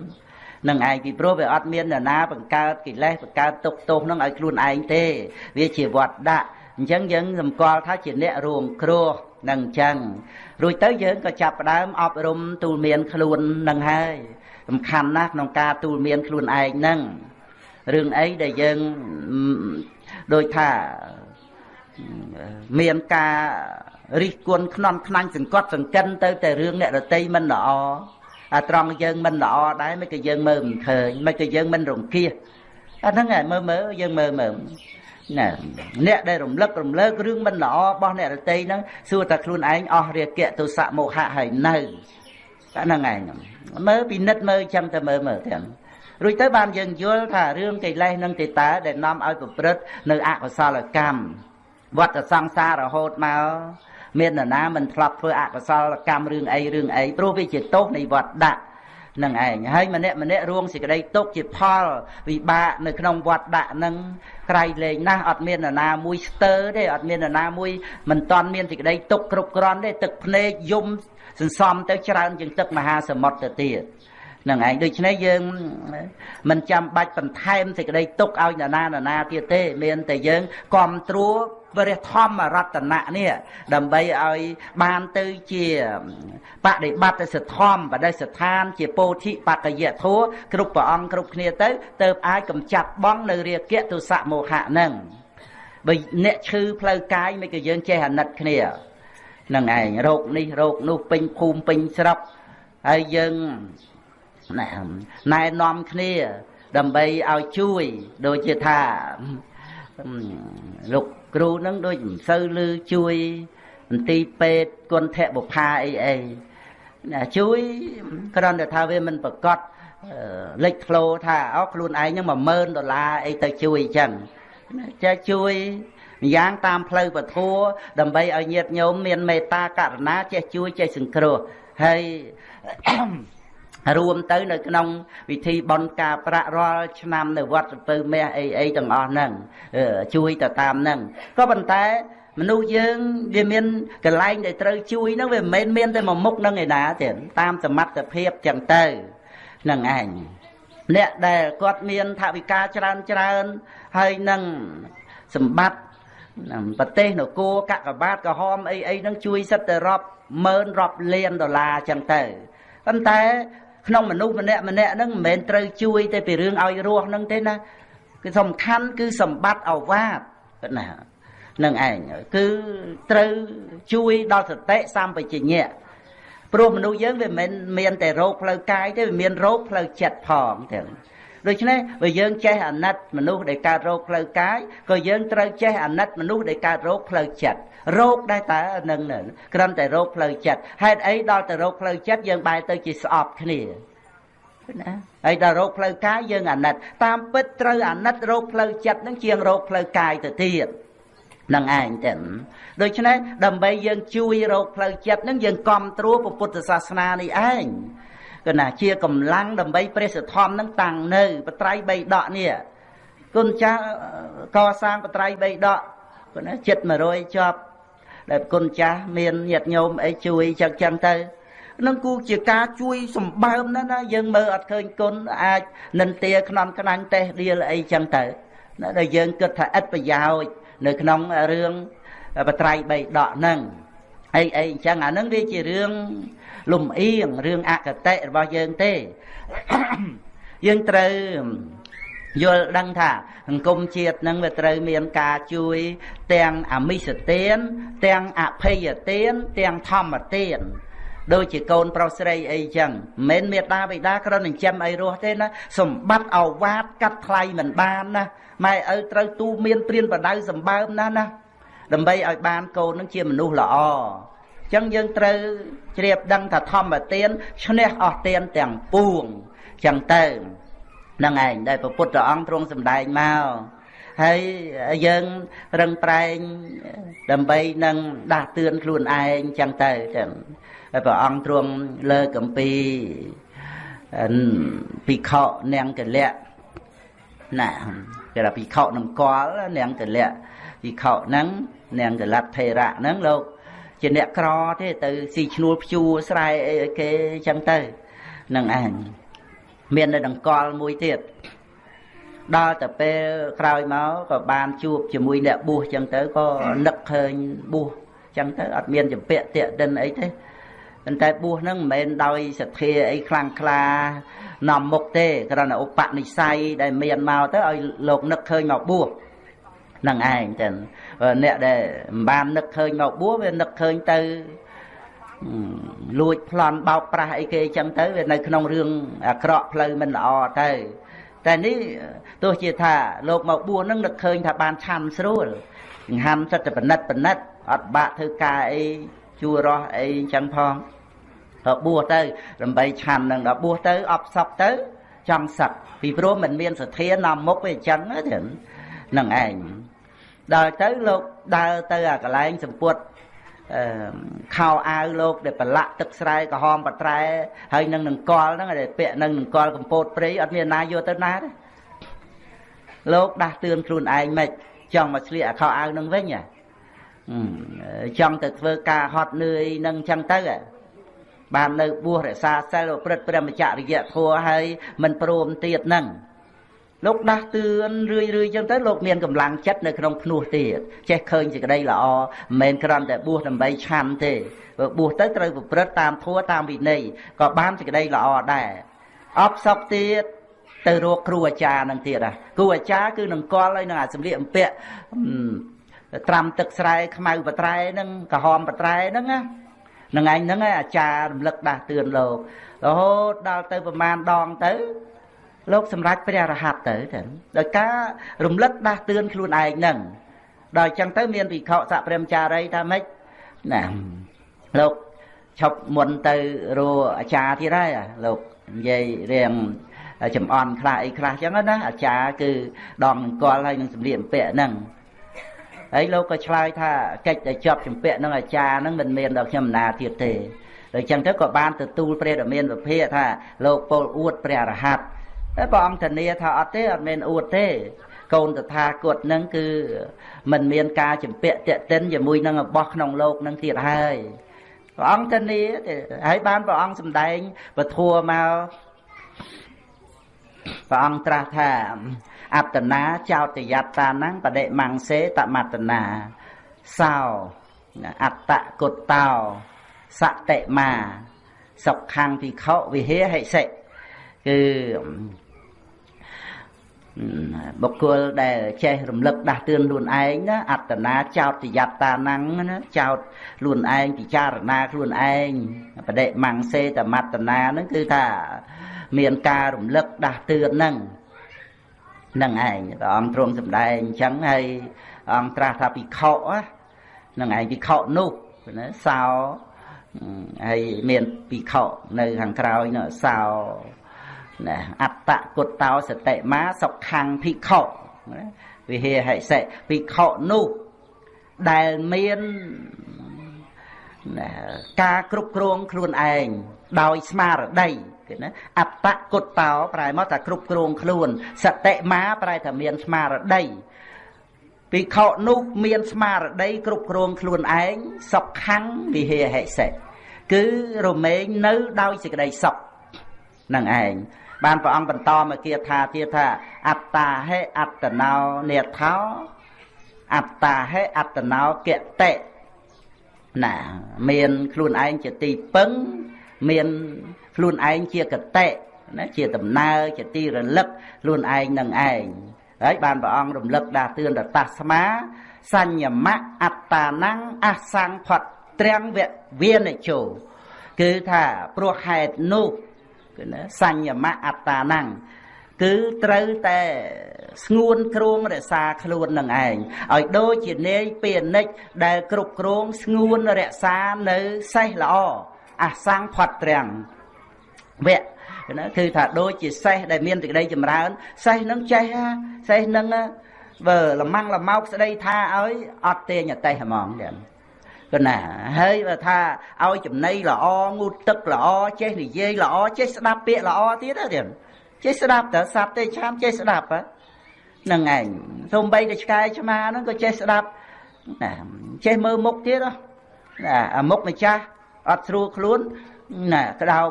នឹងឯងពីព្រោះវាអត់មាននរណាបង្កើតកិលេសបង្កើតទុកទោសនឹងឲ្យខ្លួនឯងទេវាជាវត្តដាក់អញ្ចឹងយើងសម្គាល់ថាជាអ្នករួមគ្រោះនឹងអញ្ចឹងរួចទៅយើងក៏ចាប់ផ្ដើមអប់រំទូលមានខ្លួននឹងហើយសំខាន់ណាស់ក្នុងការទូលមានខ្លួនឯងហ្នឹង រឿងអីដែលយើងដូចថាមានការរិះគន់ខ្នន់ខ្នាញ់សង្កត់សង្កិនទៅតែរឿងអ្នករតីមិនល្អអាត្រង់យើងមិនល្អដែរមិនក៏យើងមើលមិនឃើញមិនក៏យើងមិនរង្គៀសអាហ្នឹងឯងមើលមើលយើងមើលមើលណាអ្នកដែលរំលឹករំលើករឿងមិនល្អរបស់អ្នករតីហ្នឹងសួរតែខ្លួនឯងអស់រាគៈទុសៈមោហៈហើយនៅតែហ្នឹងឯងមើលពិនិត្យមើលចាំតែមើលមើលទាំង រួចទៅបានយើងយល់ថារឿងកិលេសនិងទេតាដែលនាំឲ្យប្រព្រឹត្តនៅអកុសលកម្មវត្តសង្សាររហូតមកមាននរណាមិនធ្លាប់ធ្វើអកុសលកម្មរឿងអីរឿងអីព្រោះវាជាទោសនៃវត្តដាក់នឹងឯងហើយម្នាក់ម្នាក់រួងសេចក្តីទុកជាផលវិបាកនៅក្នុងវត្តដាក់នឹងក្រៃលែងណាស់អត់មាននរណាមួយស្ទើទេអត់មាននរណាមួយមិនតន់មានសេចក្តីទុកគ្រប់គ្រាន់ទេទឹកភ្នែកយំសន្សំទៅច្រើនជាងទឹកមហាសមុទ្រទៅទៀត នឹងឯងដូច្នេះយើងមិនចាំបាច់បន្ថែមសេចក្តីទុកឲ្យនរណានរណាទៀតទេ មានតែយើងគ្រប់ត្រួតព្រះធម្មរតនៈនេះដើម្បីឲ្យបានទៅជាបដិបត្តិសធម្មបដិស្ថាន ជាពោធិបកយធัวគ្រប់ព្រះអង្គគ្រប់គ្នាទៅទៅអាចកំចាត់បងនៅរាគៈទុសៈមោហៈនឹងបើអ្នកឈឺផ្លូវកាយមិនក៏យើងចេះអាណិតគ្នានឹងឯងរោគនេះរោគនោះពេញភូមិពេញស្រុកហើយយើង ណែណែនាំគ្នា ដើម្បីឲ្យជួយដូចជាថាលោកគ្រូនឹងដូចមិនសូវលឺជួយមន្ទីរពេទ្យគុណធៈបុផាអីអីជួយគ្រាន់តែថាវាមិនប្រកាសលេចធ្លោថាអូខ្លួនឯងហ្នឹង10000ដុល្លារអីទៅជួយអញ្ចឹងចេះជួយម្យ៉ាងតាមផ្លូវពធัวដើម្បីឲ្យញាតិញោមមានមេត្តាករុណាចេះជួយចេះសង្គ្រោះហើយ រួមទៅនៅក្នុងវិធីបន់ការប្រាក់រាល់ឆ្នាំនៅវត្តសពៅមាសអីអីទាំងអស់ហ្នឹងជួយទៅតាមហ្នឹងក៏ប៉ុន្តែមនុស្សយើងវាមានកន្លែងដែលត្រូវជួយហ្នឹងវាមិនមែនមានតែមួយមុខហ្នឹងឯណាទេតាមសមត្ថភាពចឹងទៅហ្នឹងឯងអ្នកដែលគាត់មានថវិកាច្រើនច្រើនហើយនឹងសម្បត្តិប្រទេសនគរកកបាតក្រហមអីអីហ្នឹងជួយសិតតែរាប់ម៉ឺនរាប់លានដុល្លារចឹងទៅប៉ុន្តែ ក្នុងមនុស្សម្នាក់ម្នាក់ហ្នឹងមិនមែនត្រូវជួយ តែពីរឿងឲ្យរស់ហ្នឹងទេណាគឺសំខាន់គឺសម្បត្តិអវាទណានឹងឯងគឺត្រូវជួយដល់សតិសម្បជញ្ញៈព្រោះមនុស្សយើងវាមិនមានតែរោគផ្លូវកាយទេវាមានរោគផ្លូវចិត្តផងទាំងដូច្នេះបើយើងចេះអាណិតមនុស្សដែលកើតរោគផ្លូវកាយក៏យើងត្រូវចេះអាណិតមនុស្សដែលកើតរោគផ្លូវចិត្ត រោគដែរតើនឹងគ្រាន់តែរោគផ្លូវចិត្តហេតុអីដល់តែរោគផ្លូវចិត្តយើងបែរទៅជាស្អប់គ្នាណាហើយដល់រោគផ្លូវកាយយើងអាណិត តាមពិតត្រូវអាណិតរោគផ្លូវចិត្តនឹងជាងរោគផ្លូវកាយទៅទៀតនឹងឯងទៅដូច្នេះដើម្បីយើងជួយរោគផ្លូវចិត្តនឹងយើងគ្រប់ត្រួតពុទ្ធសាសនានេះឯងគឺណាជាកម្លាំងដើម្បីព្រះសធម្មនឹងតាំងនៅបត្រៃបីដកនេះគុណចាស់កសាងបត្រៃបីដកគឺណាចិត្ត100ជាប់ ដែលគុណចាស់មានញាតញោមអីជួយចឹងចឹងទៅនឹងគូជាការជួយសម្បើមណាស់ណាយើងមើលអត់ឃើញគុណអាចនិន្ទាខ្នន់ខ្នាញ់តេះដៀលអីចឹងទៅណាដែលយើងគិតថាឥតប្រយោជន៍នៅក្នុងរឿងបត្រៃបីដកហ្នឹងអីអីអញ្ចឹងអាហ្នឹងវាជារឿងលំអៀងរឿងអកតេរបស់យើងទេយើងត្រូវ យល់ដឹងថាសង្គមជាតិនឹងវាត្រូវមានការជួយទាំងអមិសទានទាំងអភ័យទានទាំងធម្មទានដូចជាកូនប្រុសស្រីអីចឹងមិនមែនមេដាបិតាគ្រាន់តែចិញ្ចឹមអីរស់ទេណាសម្បត្តិអវាទកាត់ថ្លៃមិនបានណាម៉ែឪត្រូវទូមានព្រានបដៅសម្បើមណាស់ណាដើម្បីឲ្យបានកូននឹងជាមនុស្សល្អចឹងយើងត្រូវជ្រាបដឹងថាធម្មទានឈ្នះអស់ទានទាំងពួងចឹងទៅ នឹងឯងដែលព្រះពុទ្ធអង្គទ្រង់សម្ដែងមកហើយយើងរឹងប្រែងដើម្បីនឹងដាស់តឿនខ្លួនឯងចឹងទៅចឹងហើយព្រះអង្គទ្រង់លើកអំពីភិក្ខុនាងកលៈណាគេថាភិក្ខុនឹងកលនាងកលៈភិក្ខុហ្នឹងនាងកលៈថេរៈហ្នឹងលោកជាអ្នកក្រទេទៅស៊ីឈ្នួលភ្ជួរស្រែអីគេចឹងទៅនឹងឯង មាននៅដង្កល់មួយទៀតដល់តែពេលក្រោយមកក៏បានជួបជាមួយអ្នកបួសចឹងទៅក៏នឹកឃើញបួសចឹងទៅអត់មានចម្ពាក់តាកតិនអីទេប៉ុន្តែបួសហ្នឹងមិនមែនដោយសទ្ធាអីខ្លាំងក្លានាំមុខទេគ្រាន់តែឧបនិស្ស័យដែលមានមកទៅឲ្យលោកនឹកឃើញមកបួសនឹងឯងចឹងអ្នកដែលមិនបាននឹកឃើញមកបួសវានឹកឃើញទៅ លួចប្លន់បោកប្រាស់អីគេចឹងទៅវានៅក្នុងរឿងអាក្រក់ផ្លូវមិនល្អទៅតែនេះទោះជាថាលោកមកបួសនឹងនឹកឃើញថាបានឆាន់ស្រួលចង្ហាន់សិតតែបណិតបណិតអត់បាក់ធ្វើការអីជួររស់អីចឹងផងដល់បួសទៅដើម្បីឆាន់នឹងដល់បួសទៅអបសក់ទៅចង់សឹកពីព្រោះมันមានសទ្ធានាំមុខវាអញ្ចឹងទៅនឹងឯងដល់ទៅលោកដើរទៅអាកន្លែងសម្ពុតអឺ ខោអាវលោកដែលប្រឡាក់ទឹកស្រែក្រហមបត្រែហើយនឹងនឹងកលហ្នឹងដែលពាក់នឹងនឹងកលកម្ពោតព្រៃអត់មានណាយកទៅណាទេលោកដាស់តឿនខ្លួនឯងមិនចង់មកឆ្លៀកអាខោអាវនឹងវិញចង់ទៅធ្វើការហត់នឿយនឹងចឹងទៅបាននៅបួសរក្សាសិលប្រព្រឹត្តព្រមចរិយធម៌ហើយមិនព្រមទៀតនឹង លោកដាស់តឿនរឿយរឿយចឹងទៅលោកមានកម្លាំងចិត្តនៅក្នុងភ្នោះទៀតចេះឃើញសេចក្តីល្អមិនមែនគ្រាន់តែបួសដើម្បីឆាន់ទេបើបួសទៅត្រូវប្រព្រឹត្តតាមធម៌តាមវិន័យក៏បានសេចក្តីល្អដែរអបសពទៀតទៅរកគ្រូអាចារ្យនឹងទៀតហ่ะគ្រូអាចារ្យគឺនឹងកល់ឲ្យនឹងអាសម្លៀកបំពាក់ត្រាំទឹកស្រែខ្មៅបត្រែហ្នឹងក្រហមបត្រែហ្នឹងណានឹងឯងហ្នឹងអាចារ្យរំលឹកដាស់តឿនលោករហូតដល់ទៅប្រមាណដងទៅ លោកសម្រេចព្រះរហ័តទៅទៅដោយការរំលឹកដាស់តឿនខ្លួនឯងហ្នឹងដល់ចឹងទៅមានភិក្ខុសព្រាមចារីថាម៉េចណាលោកឈប់មុនទៅរកអាចារ្យទៀតហើយលោកនិយាយរៀងចំអន់ខ្លះអីខ្លះចឹងណាអាចារ្យគឺដងអង្គលហើយនឹងសម្លៀកបំពាក់ហ្នឹងហើយលោកក៏ឆ្លើយថាកិច្ចតែជាប់ចម្ពាក់នឹងអាចារ្យហ្នឹងមិនមានដល់ខ្ញុំណាទៀតទេដូច្នេះទៅក៏បានទទួលព្រះរាមានវិភាកថាលោកពលអួតព្រះរហ័ត តែព្រះអង្គធានាថាអត់ទេអត់មែនអួតទេ កូនតថាគតនឹងគឺមិនមានការចម្ពាក់តេតិនជាមួយនឹងរបស់ក្នុងលោកនឹងទៀតហើយព្រះអង្គធានាទេហើយបានព្រះអង្គសម្ដែងពធัวមកព្រះអង្គត្រាស់ថាអត្តនាចោតយត្តានังបដិមង្សេតមត្តនាសោអត្តកុតតោសតិមាសុខੰភិក្ខុវិហេហិសិគឺ បុគ្គលដែលចេះរំលឹកដាស់តឿនខ្លួនឯងណាអត្តនាចោតយត្តាណੰណាចោតខ្លួនឯងពិចារណាខ្លួនឯងបដិមង្សេតមត្តនាហ្នឹងគឺថាមានការរំលឹកដាស់តឿនហ្នឹងនឹងឯងព្រះអង្គទ្រង់សម្ដែងអញ្ចឹងហើយអង្គត្រាស់ថាពិខុហ្នឹងឯងពិខុនោះណាសោហើយមានពិខុនៅខាងក្រោយនោះសោ ណាអត្តគុតតោសតិមាសុខੰភិក្ខុវិហេហិសិភិក្ខុនោះដែលមានការគ្រប់គ្រងខ្លួនឯងដោយស្មារតីគេណាអត្តគុតតោប្រែមកថាគ្រប់គ្រងខ្លួនសតិមាប្រែថាមានស្មារតីភិក្ខុនោះមានស្មារតីគ្រប់គ្រងខ្លួនឯងសុខੰវិហេហិសិគឺរមែងនៅដោយសេចក្តីសុខនឹងឯង បានព្រះអង្គបន្តមកគាថាទៀតថាអត្តាហេអត្តណោនេថោអត្តាហេអត្តណោកតិណាមានខ្លួនឯងជាទីពឹងមានខ្លួនឯងជាកតិណាជាដំណើរជាទីរលឹកខ្លួនឯងនឹងឯងហើយបានព្រះអង្គរំលឹកដាស់តឿនតតាស្មាសញ្ញមៈអត្តានੰអសង្ផតត្រាំងវវានិជោគឺថាព្រោះហេតុនោះគឺណា សញ្ញមៈអត្តានੰគឺត្រូវតែស្ងួនគ្រងរក្សាខ្លួននឹងឯងឲ្យដូចជានាយពានិចដែលគ្រប់គ្រងស្ងួនរក្សានៅសេះល្អអសង្ផតត្រាំងវៈណាគឺថាដូចជាសេះដែលមានសេចក្តីចម្រើនសេះនឹងចេះសេះនឹងបើលម៉ាំងលម៉ោកស្ដីថាឲ្យអត់ទាញអតេះហ្មងទៀត គណាហើយបើថាឲ្យចំណៃល្អងូតទឹកល្អចេះនិយាយល្អចេះស្ដាប់ពាក្យល្អទៀតទៀតចេះស្ដាប់តើសត្វទេឆាមចេះស្ដាប់ហ្នឹងឯងសូម្បីតែឆ្កែឆ្មាហ្នឹងក៏ចេះស្ដាប់ណាចេះមើលមុខទៀតណាអាមុខម្ចាស់អត់ស្រួលខ្លួនណាក្តោប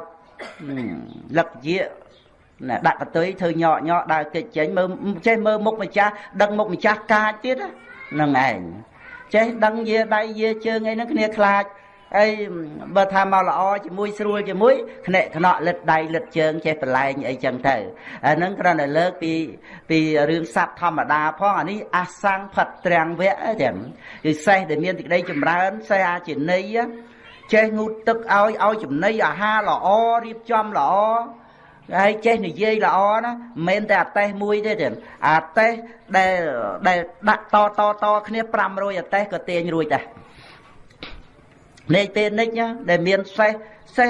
លឹកជាណាដាក់កតុយធ្វើញក់ញក់ដើរគេចចេញមើលចេះមើលមុខម្ចាស់ដឹងមុខម្ចាស់កាចទៀតហ្នឹងឯង ចេះដឹងយាដៃយាជើងអីហ្នឹងគ្នាខ្លាចអីបើថាមកល្អជាមួយស្រួលជាមួយខ្នាក់ខ្នក់លិតដៃលិតជើងចេះប្រឡែងអីចឹងទៅអាហ្នឹងគ្រាន់តែលើកពីពីរឿងសัตว์ធម្មតាផងអានេះអសង្ផិតត្រាំងវៈទាំងគឺសេះដែលមានទីក្តីចម្រើនសេះអាចិន័យចេះងូតទឹកឲ្យឲ្យចំណីអាហារល្អរៀបចំល្អ ហើយចេះនិយាយល្អណាមិនមែនតែអតេះមួយទេទេអតេះដែលដែលដាក់តតតគ្នា500អតេះក៏ទាញរួចដែរនេះពេលនេះដែលមានសេះសេះ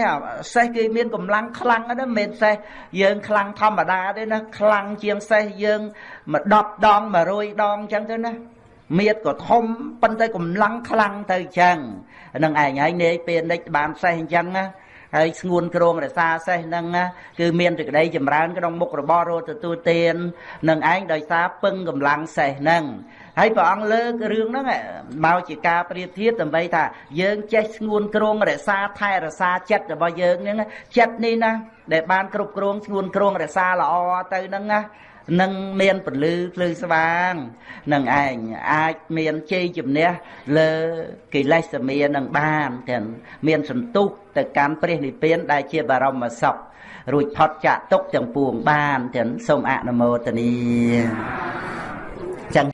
សេះគេមានកម្លាំងខ្លាំងណាស់មិនមែនសេះយើងខ្លាំងធម្មតាទេណាខ្លាំងជាងសេះយើងមួយ10ដង100ដងអញ្ចឹងទៅណាមៀតក៏ធំប៉ុន្តែកម្លាំងខ្លាំងទៅអញ្ចឹងនឹងឯងហើយនាយពេលនេះបានសេះអញ្ចឹងណា ហើយស្ងួនក្រងរសាសេះហ្នឹងគឺមានសេចក្តីចម្រើនក្នុងមុខរបររត់ទទួលទាននឹងឯងដោយសារពឹងកម្លាំងសេះហ្នឹងហើយព្រះអង្គលើករឿងហ្នឹងមកជាការប្រៀបធៀបដើម្បីថាយើងចេះស្ងួនក្រងរសាថែរសាចិត្តរបស់យើងហ្នឹងចិត្តនេះណាដែលបានគ្រប់គ្រងស្ងួនក្រងរសាល្អទៅហ្នឹងណា នឹងមានពលឺភ្លឺស្វាងនឹងឯងអាចមានជ័យជំនះលើកិលេសមានឹងបានទាំងមានសន្ទុះទៅកាន់ព្រះនិព្វានដែលជាបរមសុខរួចផុតចាក់ទុកទាំងពួងបានទាំងសូមអនុមោទនា